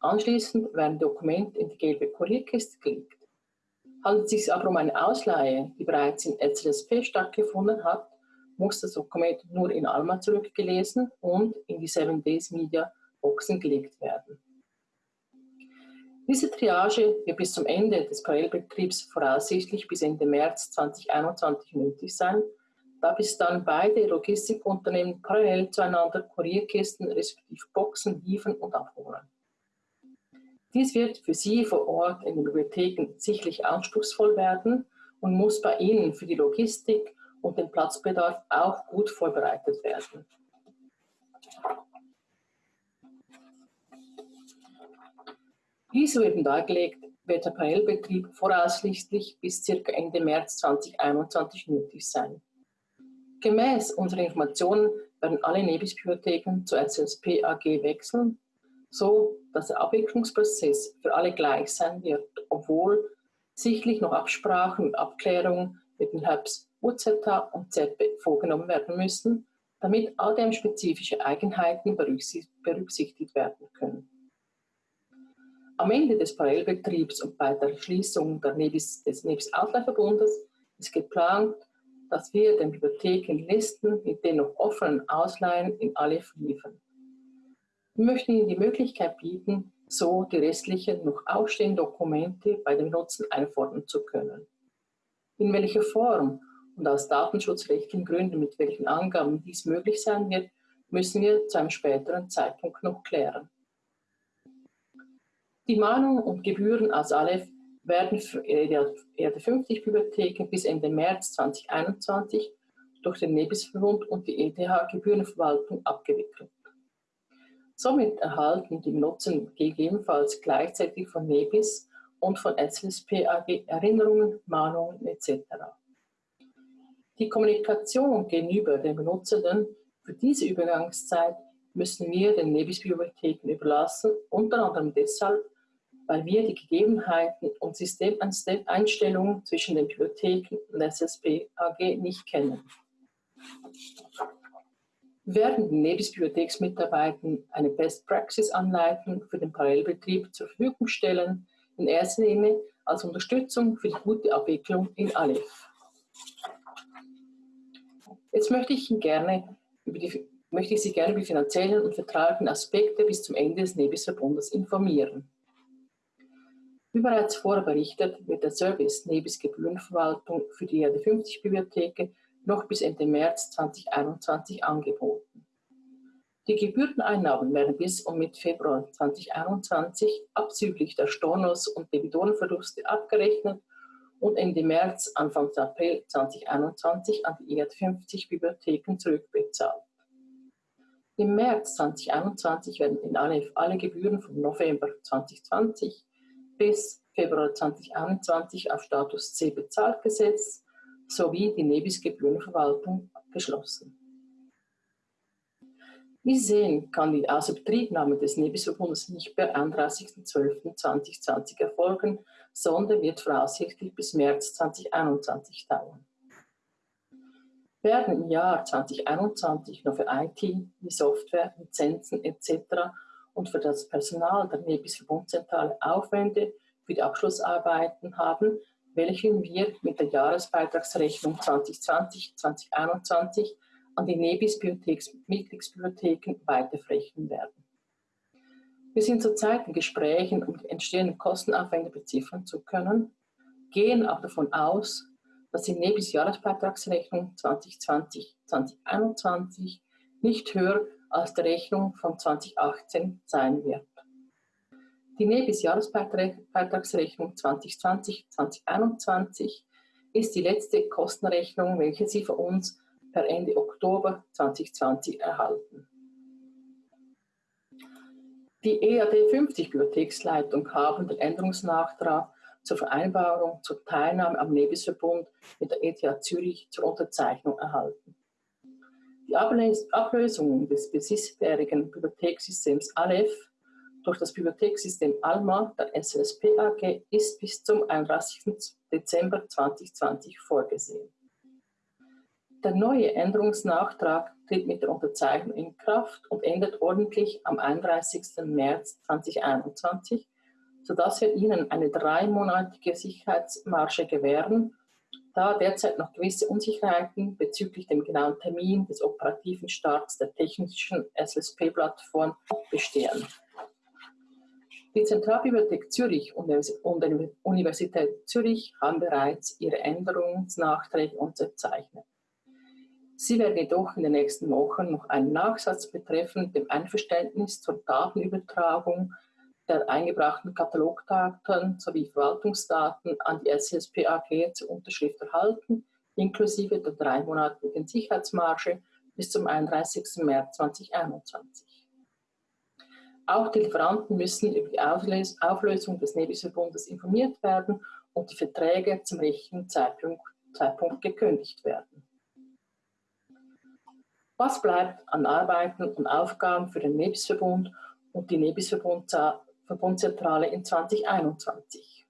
Anschließend werden Dokumente in die gelbe Kurierkiste gelegt. Handelt es sich aber um eine Ausleihe, die bereits in LCSP stattgefunden hat, muss das Dokument nur in Alma zurückgelesen und in die 7 Days Media Boxen gelegt werden. Diese Triage wird bis zum Ende des Parallelbetriebs voraussichtlich bis Ende März 2021 nötig sein, da bis dann beide Logistikunternehmen parallel zueinander Kurierkisten respektive Boxen liefern und abholen. Dies wird für Sie vor Ort in den Bibliotheken sicherlich anspruchsvoll werden und muss bei Ihnen für die Logistik und den Platzbedarf auch gut vorbereitet werden. Wie soeben dargelegt, wird der Parallelbetrieb voraussichtlich bis ca. Ende März 2021 nötig sein. Gemäß unserer Informationen werden alle Nebis-Bibliotheken zur SLSP AG wechseln, so dass der Abwicklungsprozess für alle gleich sein wird, obwohl sicherlich noch Absprachen und Abklärungen mit den Hubs UZH und ZB vorgenommen werden müssen, damit ADM-spezifische Eigenheiten berücksichtigt werden können. Am Ende des Parallelbetriebs und bei der Schließung Nebis, des Nebis-Ausleihverbundes ist geplant, dass wir den Bibliotheken Listen mit den noch offenen Ausleihen in alle liefern. Wir möchten Ihnen die Möglichkeit bieten, so die restlichen noch ausstehenden Dokumente bei dem Nutzen einfordern zu können. In welcher Form und aus datenschutzrechtlichen Gründen mit welchen Angaben dies möglich sein wird, müssen wir zu einem späteren Zeitpunkt noch klären. Die Mahnungen und Gebühren aus Aleph werden für ERD 50 Bibliotheken bis Ende März 2021 durch den Nebisverbund und die ETH Gebührenverwaltung abgewickelt. Somit erhalten die Nutzer gegebenenfalls gleichzeitig von Nebis und von SLSP AG Erinnerungen, Mahnungen etc. Die Kommunikation gegenüber den Benutzern für diese Übergangszeit müssen wir den Nebis-Bibliotheken überlassen, unter anderem deshalb, weil wir die Gegebenheiten und Systemeinstellungen zwischen den Bibliotheken und SSB AG nicht kennen. Werden die Nebis-Bibliotheksmitarbeiter eine Best-Praxis-Anleitung für den Parallelbetrieb zur Verfügung stellen, in erster Linie als Unterstützung für die gute Abwicklung in Aleph. Jetzt möchte ich, gerne die, möchte ich Sie gerne über die finanziellen und vertraglichen Aspekte bis zum Ende des Nebis-Verbundes informieren. Wie bereits vorher berichtet, wird der Service Nebis Gebührenverwaltung für die ERD 50 Bibliotheken noch bis Ende März 2021 angeboten. Die Gebühreneinnahmen werden bis und mit Februar 2021 abzüglich der Stornos und Debitorenverluste abgerechnet und Ende März, Anfang April 2021 an die ERD 50 Bibliotheken zurückbezahlt. Im März 2021 werden in Aleph alle Gebühren vom November 2020 bis Februar 2021 auf Status C bezahlt gesetzt sowie die Nebis-Gebührenverwaltung geschlossen. Wie sehen, kann die Außerbetriebnahme des Nebis-Verbundes nicht per 31.12.2020 erfolgen, sondern wird voraussichtlich bis März 2021 dauern. Werden im Jahr 2021 nur für IT, wie Software, Lizenzen etc und für das Personal der Nebis Verbundzentrale Aufwände für die Abschlussarbeiten haben, welche wir mit der Jahresbeitragsrechnung 2020-2021 an die Nebis Mitgliedsbibliotheken weiterverrechnen werden. Wir sind zurzeit in Gesprächen, um die entstehenden Kostenaufwände beziffern zu können, gehen aber davon aus, dass die Nebis Jahresbeitragsrechnung 2020-2021 nicht höher als die Rechnung von 2018 sein wird. Die Nebis Jahresbeitragsrechnung 2020-2021 ist die letzte Kostenrechnung, welche Sie von uns per Ende Oktober 2020 erhalten. Die EAD 50 Bibliotheksleitung haben den Änderungsnachtrag zur Vereinbarung zur Teilnahme am Nebisverbund mit der ETH Zürich zur Unterzeichnung erhalten. Die Ablösung des bisherigen Bibliothekssystems Aleph durch das Bibliothekssystem ALMA der SLSP AG ist bis zum 31. Dezember 2020 vorgesehen. Der neue Änderungsnachtrag tritt mit der Unterzeichnung in Kraft und endet ordentlich am 31. März 2021, sodass wir Ihnen eine dreimonatige Sicherheitsmarge gewähren da derzeit noch gewisse Unsicherheiten bezüglich dem genauen Termin des operativen Starts der technischen SLSP-Plattform bestehen. Die Zentralbibliothek Zürich und die Universität Zürich haben bereits ihre Änderungsnachträge unterzeichnet. Sie werden jedoch in den nächsten Wochen noch einen Nachsatz betreffend dem Einverständnis zur Datenübertragung der eingebrachten Katalogdaten sowie Verwaltungsdaten an die SSP AG zur Unterschrift erhalten, inklusive der dreimonatigen Sicherheitsmarge bis zum 31. März 2021. Auch die Lieferanten müssen über die Auflösung des Nebis-Verbundes informiert werden und die Verträge zum richtigen Zeitpunkt, Zeitpunkt gekündigt werden. Was bleibt an Arbeiten und Aufgaben für den Nebis-Verbund und die Nebis-Verbundzentrale in 2021?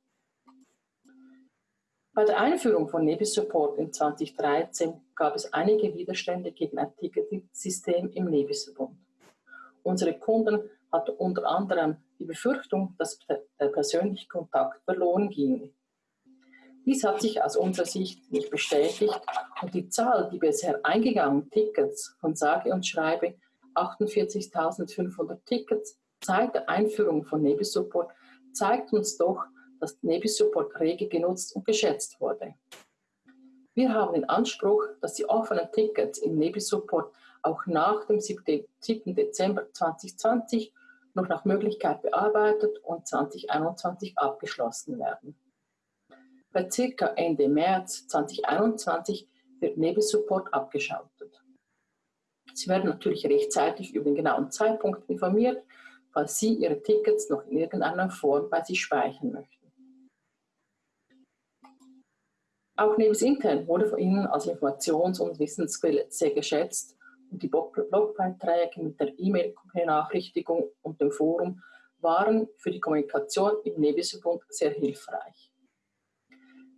Bei der Einführung von Nebis-Support in 2013 gab es einige Widerstände gegen ein Ticketsystem im Nebis-Verbund. Unsere Kunden hatte unter anderem die Befürchtung, dass der persönliche Kontakt verloren ginge. Dies hat sich aus unserer Sicht nicht bestätigt und die Zahl, die bisher eingegangenen Tickets von sage und schreibe 48.500 Tickets seit der Einführung von Nebisupport zeigt uns doch, dass Nebisupport rege genutzt und geschätzt wurde. Wir haben den Anspruch, dass die offenen Tickets im Nebisupport auch nach dem 7. Dezember 2020 noch nach Möglichkeit bearbeitet und 2021 abgeschlossen werden. Bei circa Ende März 2021 wird Nebelsupport abgeschaltet. Sie werden natürlich rechtzeitig über den genauen Zeitpunkt informiert, falls Sie Ihre Tickets noch in irgendeiner Form bei sich speichern möchten. Auch Nebis intern wurde von Ihnen als Informations- und Wissensquelle sehr geschätzt die Blogbeiträge mit der E-Mail-Benachrichtigung und dem Forum waren für die Kommunikation im Nebisverbund sehr hilfreich.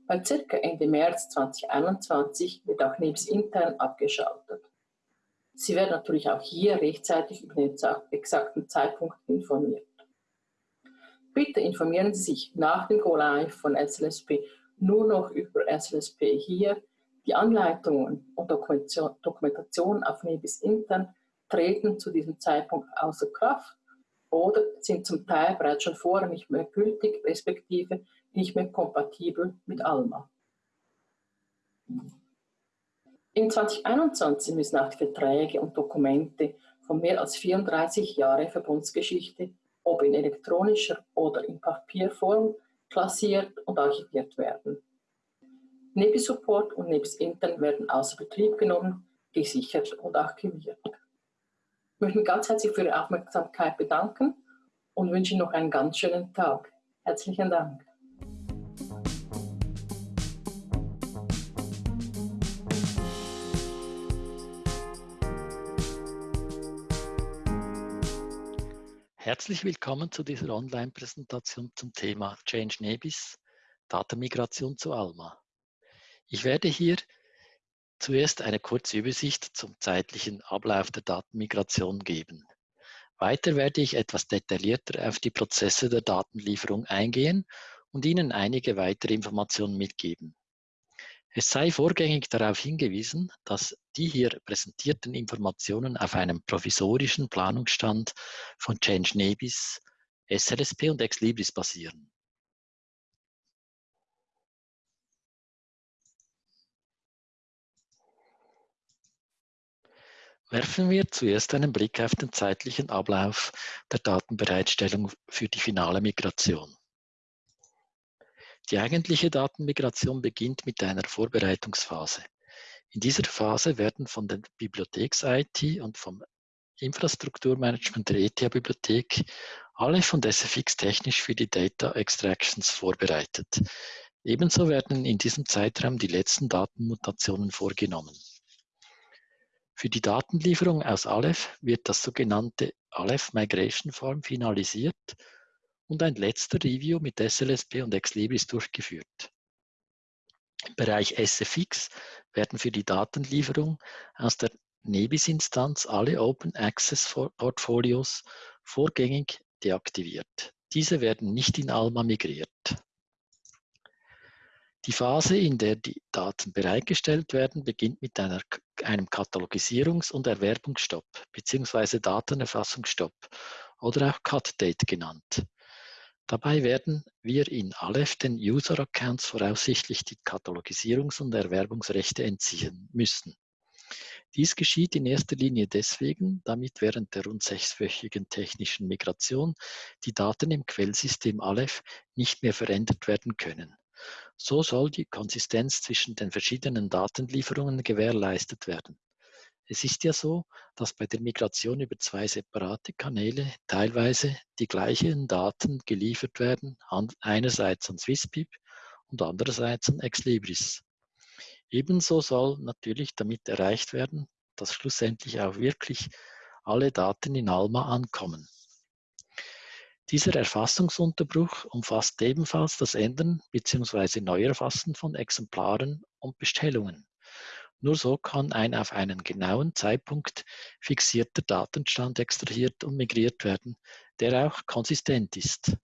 Bei circa Ende März 2021 wird auch Nebis intern abgeschaltet. Sie werden natürlich auch hier rechtzeitig über den exakten Zeitpunkt informiert. Bitte informieren Sie sich nach dem Go-Live von SLSP nur noch über SLSP hier die Anleitungen und Dokumentation auf Nebis intern treten zu diesem Zeitpunkt außer Kraft oder sind zum Teil bereits schon vorher nicht mehr gültig, respektive nicht mehr kompatibel mit ALMA. In 2021 müssen auch die Verträge und Dokumente von mehr als 34 Jahren Verbundsgeschichte, ob in elektronischer oder in Papierform, klassiert und archiviert werden. Nebis Support und Nebis Intern werden außer Betrieb genommen, gesichert und archiviert. Ich möchte mich ganz herzlich für Ihre Aufmerksamkeit bedanken und wünsche Ihnen noch einen ganz schönen Tag. Herzlichen Dank. Herzlich willkommen zu dieser Online-Präsentation zum Thema Change Nebis, Datenmigration zu Alma. Ich werde hier zuerst eine kurze Übersicht zum zeitlichen Ablauf der Datenmigration geben. Weiter werde ich etwas detaillierter auf die Prozesse der Datenlieferung eingehen und Ihnen einige weitere Informationen mitgeben. Es sei vorgängig darauf hingewiesen, dass die hier präsentierten Informationen auf einem provisorischen Planungsstand von Change Nebis, SLSP und Exlibris basieren. Werfen wir zuerst einen Blick auf den zeitlichen Ablauf der Datenbereitstellung für die finale Migration. Die eigentliche Datenmigration beginnt mit einer Vorbereitungsphase. In dieser Phase werden von der Bibliotheks-IT und vom Infrastrukturmanagement der ETH-Bibliothek alle von SFX technisch für die Data Extractions vorbereitet. Ebenso werden in diesem Zeitraum die letzten Datenmutationen vorgenommen. Für die Datenlieferung aus Aleph wird das sogenannte Aleph Migration Form finalisiert und ein letzter Review mit SLSP und Exlibris durchgeführt. Im Bereich SFX werden für die Datenlieferung aus der Nebis-Instanz alle Open Access Portfolios vorgängig deaktiviert. Diese werden nicht in Alma migriert. Die Phase, in der die Daten bereitgestellt werden, beginnt mit einer, einem Katalogisierungs- und Erwerbungsstopp bzw. Datenerfassungsstopp oder auch Cut-Date genannt. Dabei werden wir in Aleph den User-Accounts voraussichtlich die Katalogisierungs- und Erwerbungsrechte entziehen müssen. Dies geschieht in erster Linie deswegen, damit während der rund sechswöchigen technischen Migration die Daten im Quellsystem Aleph nicht mehr verändert werden können. So soll die Konsistenz zwischen den verschiedenen Datenlieferungen gewährleistet werden. Es ist ja so, dass bei der Migration über zwei separate Kanäle teilweise die gleichen Daten geliefert werden, einerseits an Swisspip und andererseits an Exlibris. Ebenso soll natürlich damit erreicht werden, dass schlussendlich auch wirklich alle Daten in Alma ankommen. Dieser Erfassungsunterbruch umfasst ebenfalls das Ändern bzw. Neuerfassen von Exemplaren und Bestellungen. Nur so kann ein auf einen genauen Zeitpunkt fixierter Datenstand extrahiert und migriert werden, der auch konsistent ist.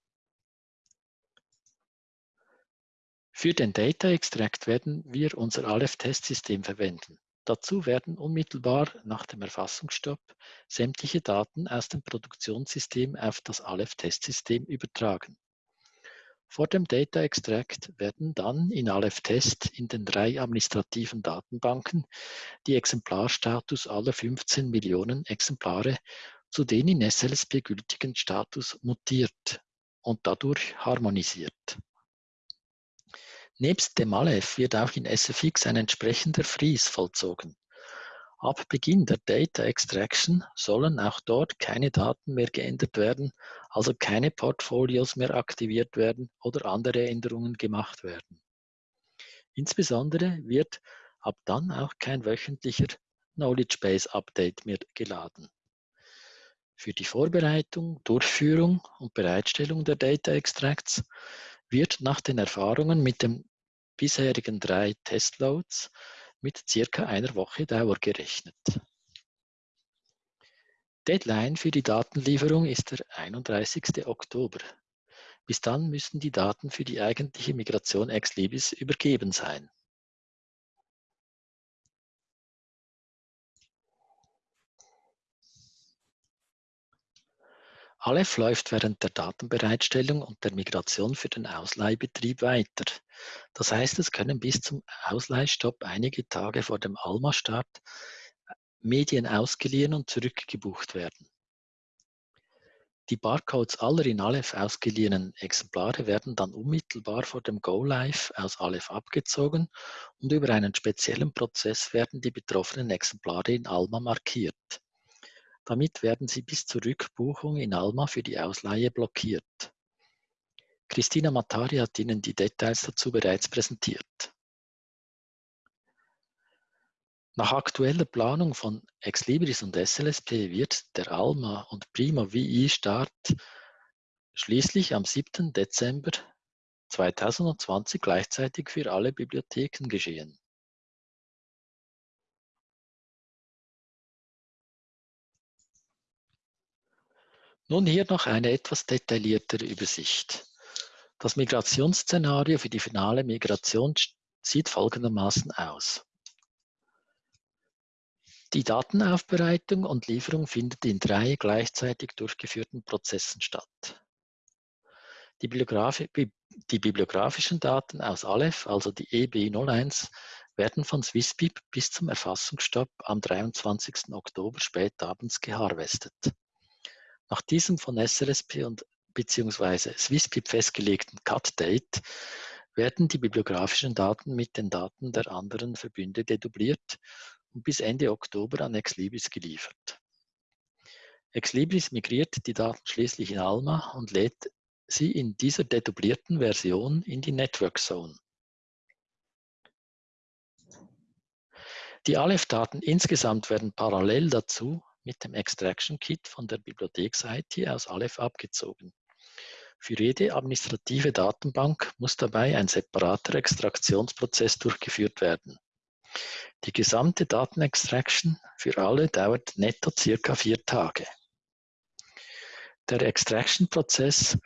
Für den Data Extract werden wir unser Aleph-Testsystem verwenden. Dazu werden unmittelbar nach dem Erfassungsstopp sämtliche Daten aus dem Produktionssystem auf das Aleph-Testsystem übertragen. Vor dem Data Extract werden dann in Aleph Test in den drei administrativen Datenbanken die Exemplarstatus aller 15 Millionen Exemplare zu den in SLSP gültigen Status mutiert und dadurch harmonisiert. Nebst dem Aleph wird auch in SFX ein entsprechender Freeze vollzogen. Ab Beginn der Data Extraction sollen auch dort keine Daten mehr geändert werden, also keine Portfolios mehr aktiviert werden oder andere Änderungen gemacht werden. Insbesondere wird ab dann auch kein wöchentlicher Knowledge Base Update mehr geladen. Für die Vorbereitung, Durchführung und Bereitstellung der Data Extracts wird nach den Erfahrungen mit den bisherigen drei Testloads mit circa einer Woche Dauer gerechnet. Deadline für die Datenlieferung ist der 31. Oktober. Bis dann müssen die Daten für die eigentliche Migration ex libris übergeben sein. Aleph läuft während der Datenbereitstellung und der Migration für den Ausleihbetrieb weiter. Das heißt, es können bis zum Ausleihstopp einige Tage vor dem Alma-Start Medien ausgeliehen und zurückgebucht werden. Die Barcodes aller in Aleph ausgeliehenen Exemplare werden dann unmittelbar vor dem Go-Live aus Aleph abgezogen und über einen speziellen Prozess werden die betroffenen Exemplare in Alma markiert. Damit werden sie bis zur Rückbuchung in Alma für die Ausleihe blockiert. Christina Matari hat Ihnen die Details dazu bereits präsentiert. Nach aktueller Planung von Exlibris und SLSP wird der Alma und Prima VI Start schließlich am 7. Dezember 2020 gleichzeitig für alle Bibliotheken geschehen. Nun hier noch eine etwas detailliertere Übersicht. Das Migrationsszenario für die finale Migration sieht folgendermaßen aus. Die Datenaufbereitung und Lieferung findet in drei gleichzeitig durchgeführten Prozessen statt. Die, Bibliograf die bibliografischen Daten aus Aleph, also die EB01, werden von Swisspip bis zum Erfassungsstopp am 23. Oktober spätabends geharvestet. Nach diesem von SLSP und bzw. Swisspip festgelegten Cut-Date werden die bibliografischen Daten mit den Daten der anderen Verbünde dedubliert und bis Ende Oktober an Exlibris geliefert. Exlibris migriert die Daten schließlich in Alma und lädt sie in dieser dedublierten Version in die Network Zone. Die Aleph-Daten insgesamt werden parallel dazu mit dem Extraction Kit von der Bibliotheks-IT aus Aleph abgezogen. Für jede administrative Datenbank muss dabei ein separater Extraktionsprozess durchgeführt werden. Die gesamte Datenextraction für alle dauert netto circa vier Tage. Der Extraction-Prozess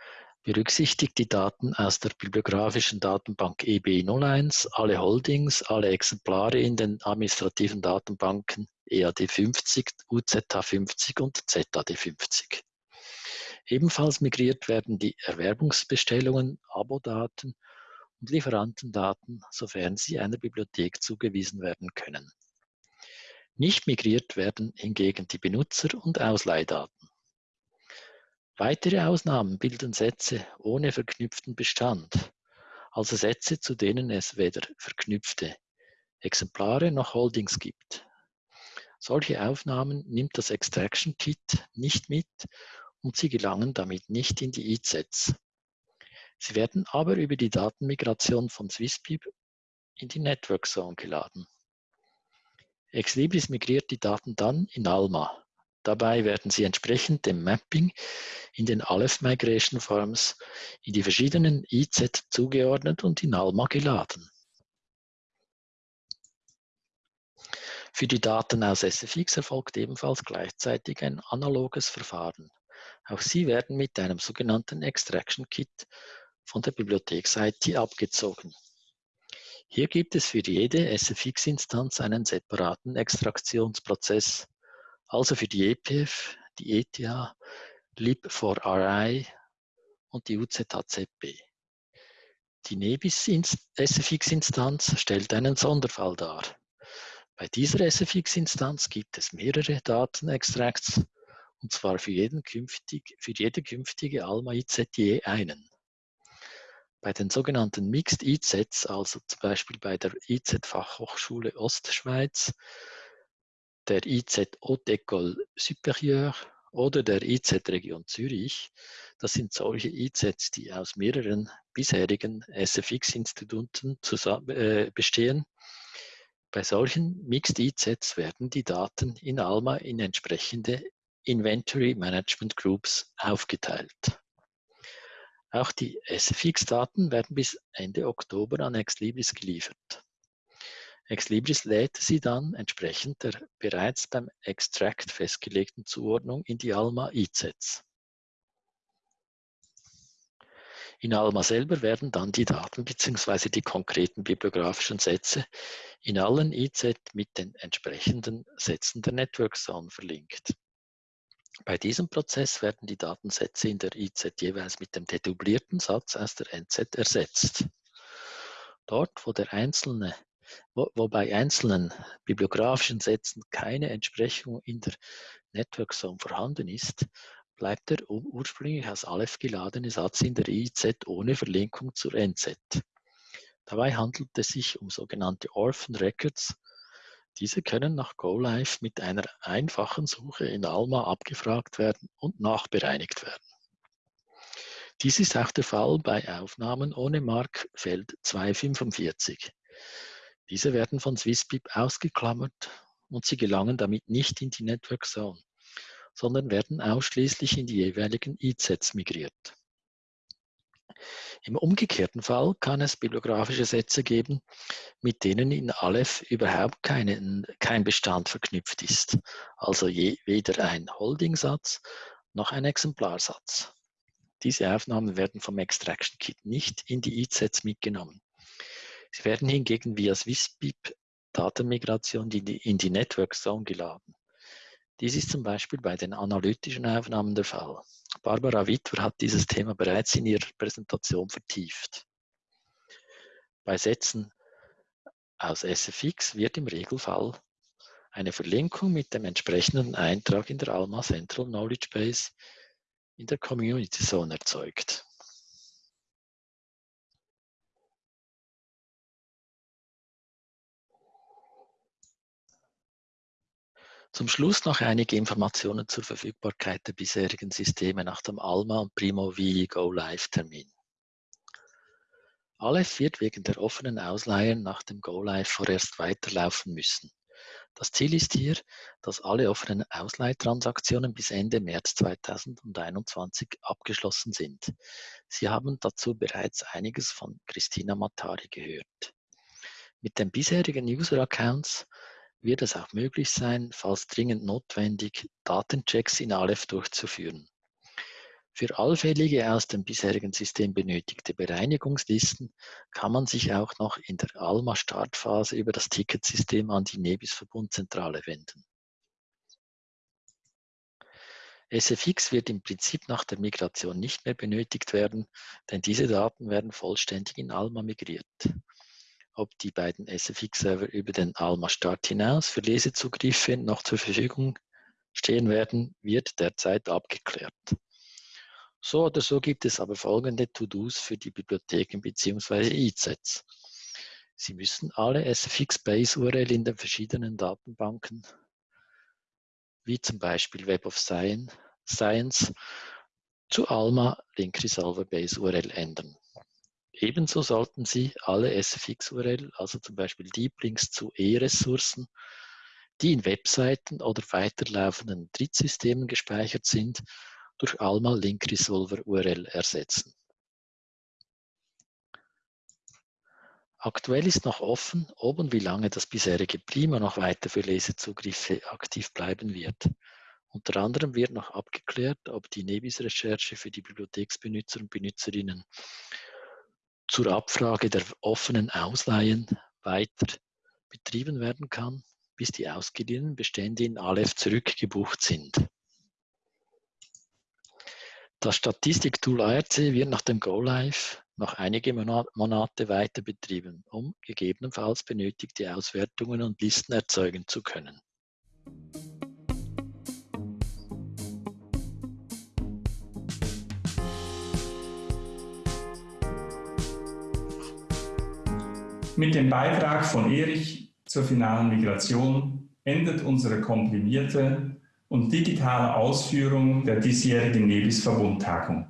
berücksichtigt die Daten aus der bibliografischen Datenbank EB01, alle Holdings, alle Exemplare in den administrativen Datenbanken EAD50, UZH50 und ZAD50. Ebenfalls migriert werden die Erwerbungsbestellungen, Abodaten und Lieferantendaten, sofern sie einer Bibliothek zugewiesen werden können. Nicht migriert werden hingegen die Benutzer- und Ausleihdaten. Weitere Ausnahmen bilden Sätze ohne verknüpften Bestand, also Sätze, zu denen es weder verknüpfte Exemplare noch Holdings gibt. Solche Aufnahmen nimmt das Extraction Kit nicht mit und sie gelangen damit nicht in die IZs. Sie werden aber über die Datenmigration von SwissBib in die Network Zone geladen. Exlibris migriert die Daten dann in Alma, Dabei werden sie entsprechend dem Mapping in den Aleph Migration Forms in die verschiedenen IZ zugeordnet und in Alma geladen. Für die Daten aus SFX erfolgt ebenfalls gleichzeitig ein analoges Verfahren. Auch sie werden mit einem sogenannten Extraction Kit von der Bibliotheks-IT abgezogen. Hier gibt es für jede SFX-Instanz einen separaten Extraktionsprozess, also für die EPF, die ETH, lib4ri und die UZHZB. Die Nebis SFX-Instanz stellt einen Sonderfall dar. Bei dieser SFX-Instanz gibt es mehrere Datenextracts, und zwar für, jeden künftig, für jede künftige Alma IZ je einen. Bei den sogenannten Mixed IZs, also zum Beispiel bei der IZ-Fachhochschule Ostschweiz, der IZ Haute École Supérieure oder der IZ Region Zürich. Das sind solche IZs, die aus mehreren bisherigen SFX-Instituten äh, bestehen. Bei solchen Mixed IZs werden die Daten in ALMA in entsprechende Inventory Management Groups aufgeteilt. Auch die SFX-Daten werden bis Ende Oktober an Exlibris geliefert. Exlibris lädt sie dann entsprechend der bereits beim Extract festgelegten Zuordnung in die ALMA IZs. In ALMA selber werden dann die Daten bzw. die konkreten bibliografischen Sätze in allen IZ mit den entsprechenden Sätzen der Network Zone verlinkt. Bei diesem Prozess werden die Datensätze in der IZ jeweils mit dem dedublierten Satz aus der NZ ersetzt. Dort, wo der einzelne wo, wo bei einzelnen bibliografischen Sätzen keine Entsprechung in der Network Zone vorhanden ist, bleibt der ursprünglich aus Aleph geladene Satz in der IZ ohne Verlinkung zur NZ. Dabei handelt es sich um sogenannte Orphan Records. Diese können nach GoLive mit einer einfachen Suche in Alma abgefragt werden und nachbereinigt werden. Dies ist auch der Fall bei Aufnahmen ohne Markfeld 245. Diese werden von SwissBib ausgeklammert und sie gelangen damit nicht in die Network Zone, sondern werden ausschließlich in die jeweiligen IZs migriert. Im umgekehrten Fall kann es bibliografische Sätze geben, mit denen in Aleph überhaupt keine, kein Bestand verknüpft ist, also je, weder ein Holding-Satz noch ein Exemplarsatz. Diese Aufnahmen werden vom Extraction Kit nicht in die IZs mitgenommen. Sie werden hingegen via SwissBib Datenmigration in die, in die Network Zone geladen. Dies ist zum Beispiel bei den analytischen Aufnahmen der Fall. Barbara Wittwer hat dieses Thema bereits in ihrer Präsentation vertieft. Bei Sätzen aus SFX wird im Regelfall eine Verlinkung mit dem entsprechenden Eintrag in der Alma Central Knowledge Base in der Community Zone erzeugt. Zum Schluss noch einige Informationen zur Verfügbarkeit der bisherigen Systeme nach dem ALMA und Primo V Go Live Termin. Aleph wird wegen der offenen Ausleihen nach dem Go Live vorerst weiterlaufen müssen. Das Ziel ist hier, dass alle offenen Ausleihtransaktionen bis Ende März 2021 abgeschlossen sind. Sie haben dazu bereits einiges von Christina Matari gehört. Mit den bisherigen User-Accounts wird es auch möglich sein, falls dringend notwendig, Datenchecks in Aleph durchzuführen. Für allfällige aus dem bisherigen System benötigte Bereinigungslisten kann man sich auch noch in der ALMA-Startphase über das Ticketsystem an die Nebis-Verbundzentrale wenden. SFX wird im Prinzip nach der Migration nicht mehr benötigt werden, denn diese Daten werden vollständig in ALMA migriert. Ob die beiden SFX-Server über den ALMA-Start hinaus für Lesezugriffe noch zur Verfügung stehen werden, wird derzeit abgeklärt. So oder so gibt es aber folgende To-Dos für die Bibliotheken bzw. IZs. Sie müssen alle SFX-Base-URL in den verschiedenen Datenbanken, wie zum Beispiel Web of Science, zu ALMA Link Resolver Base URL ändern. Ebenso sollten Sie alle SFX-URL, also zum Beispiel Deep Links zu E-Ressourcen, die in Webseiten oder weiterlaufenden Drittsystemen gespeichert sind, durch Alma Link Resolver URL ersetzen. Aktuell ist noch offen, ob und wie lange das bisherige Prima noch weiter für Lesezugriffe aktiv bleiben wird. Unter anderem wird noch abgeklärt, ob die Nebis-Recherche für die Bibliotheksbenutzer und Benutzerinnen zur Abfrage der offenen Ausleihen weiter betrieben werden kann, bis die ausgeliehenen Bestände in Aleph zurückgebucht sind. Das Statistiktool ARC wird nach dem Go-Live noch einige Monate weiter betrieben, um gegebenenfalls benötigte Auswertungen und Listen erzeugen zu können. Mit dem Beitrag von Erich zur finalen Migration endet unsere komprimierte und digitale Ausführung der diesjährigen Nebis-Verbundtagung.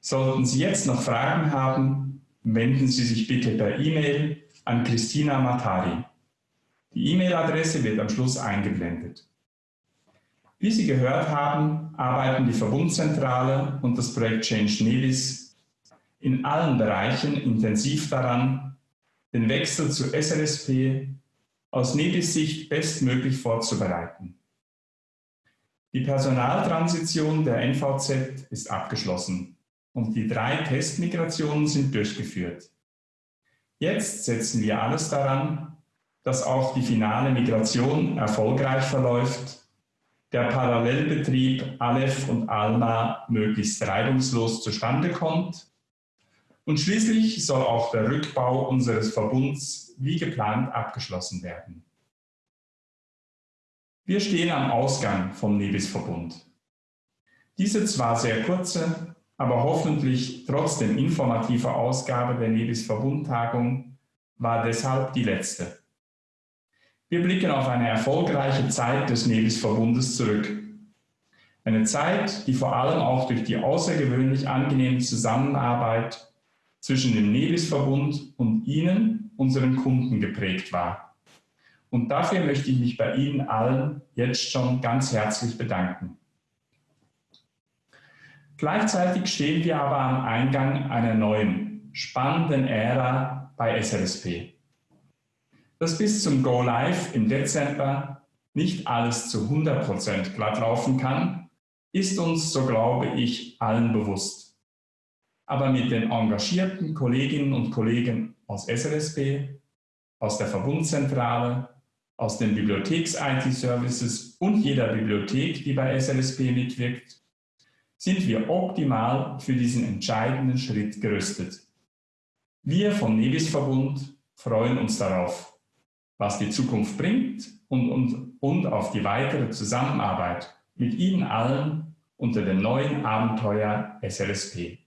Sollten Sie jetzt noch Fragen haben, wenden Sie sich bitte per E-Mail an Christina Matari. Die E-Mail-Adresse wird am Schluss eingeblendet. Wie Sie gehört haben, arbeiten die Verbundzentrale und das Projekt Change Nebis in allen Bereichen intensiv daran, den Wechsel zu SLSP aus Nebis Sicht bestmöglich vorzubereiten. Die Personaltransition der NVZ ist abgeschlossen und die drei Testmigrationen sind durchgeführt. Jetzt setzen wir alles daran, dass auch die finale Migration erfolgreich verläuft, der Parallelbetrieb Aleph und Alma möglichst reibungslos zustande kommt und schließlich soll auch der Rückbau unseres Verbunds wie geplant abgeschlossen werden. Wir stehen am Ausgang vom Nebis-Verbund. Diese zwar sehr kurze, aber hoffentlich trotzdem informative Ausgabe der Nebis-Verbundtagung war deshalb die letzte. Wir blicken auf eine erfolgreiche Zeit des Nebis-Verbundes zurück. Eine Zeit, die vor allem auch durch die außergewöhnlich angenehme Zusammenarbeit zwischen dem Nebis-Verbund und Ihnen, unseren Kunden, geprägt war. Und dafür möchte ich mich bei Ihnen allen jetzt schon ganz herzlich bedanken. Gleichzeitig stehen wir aber am Eingang einer neuen, spannenden Ära bei SLSP. Dass bis zum Go Live im Dezember nicht alles zu 100% glatt laufen kann, ist uns, so glaube ich, allen bewusst. Aber mit den engagierten Kolleginnen und Kollegen aus SLSP, aus der Verbundzentrale, aus den Bibliotheks-IT-Services und jeder Bibliothek, die bei SLSP mitwirkt, sind wir optimal für diesen entscheidenden Schritt gerüstet. Wir vom Nebis-Verbund freuen uns darauf, was die Zukunft bringt und, und, und auf die weitere Zusammenarbeit mit Ihnen allen unter dem neuen Abenteuer SLSP.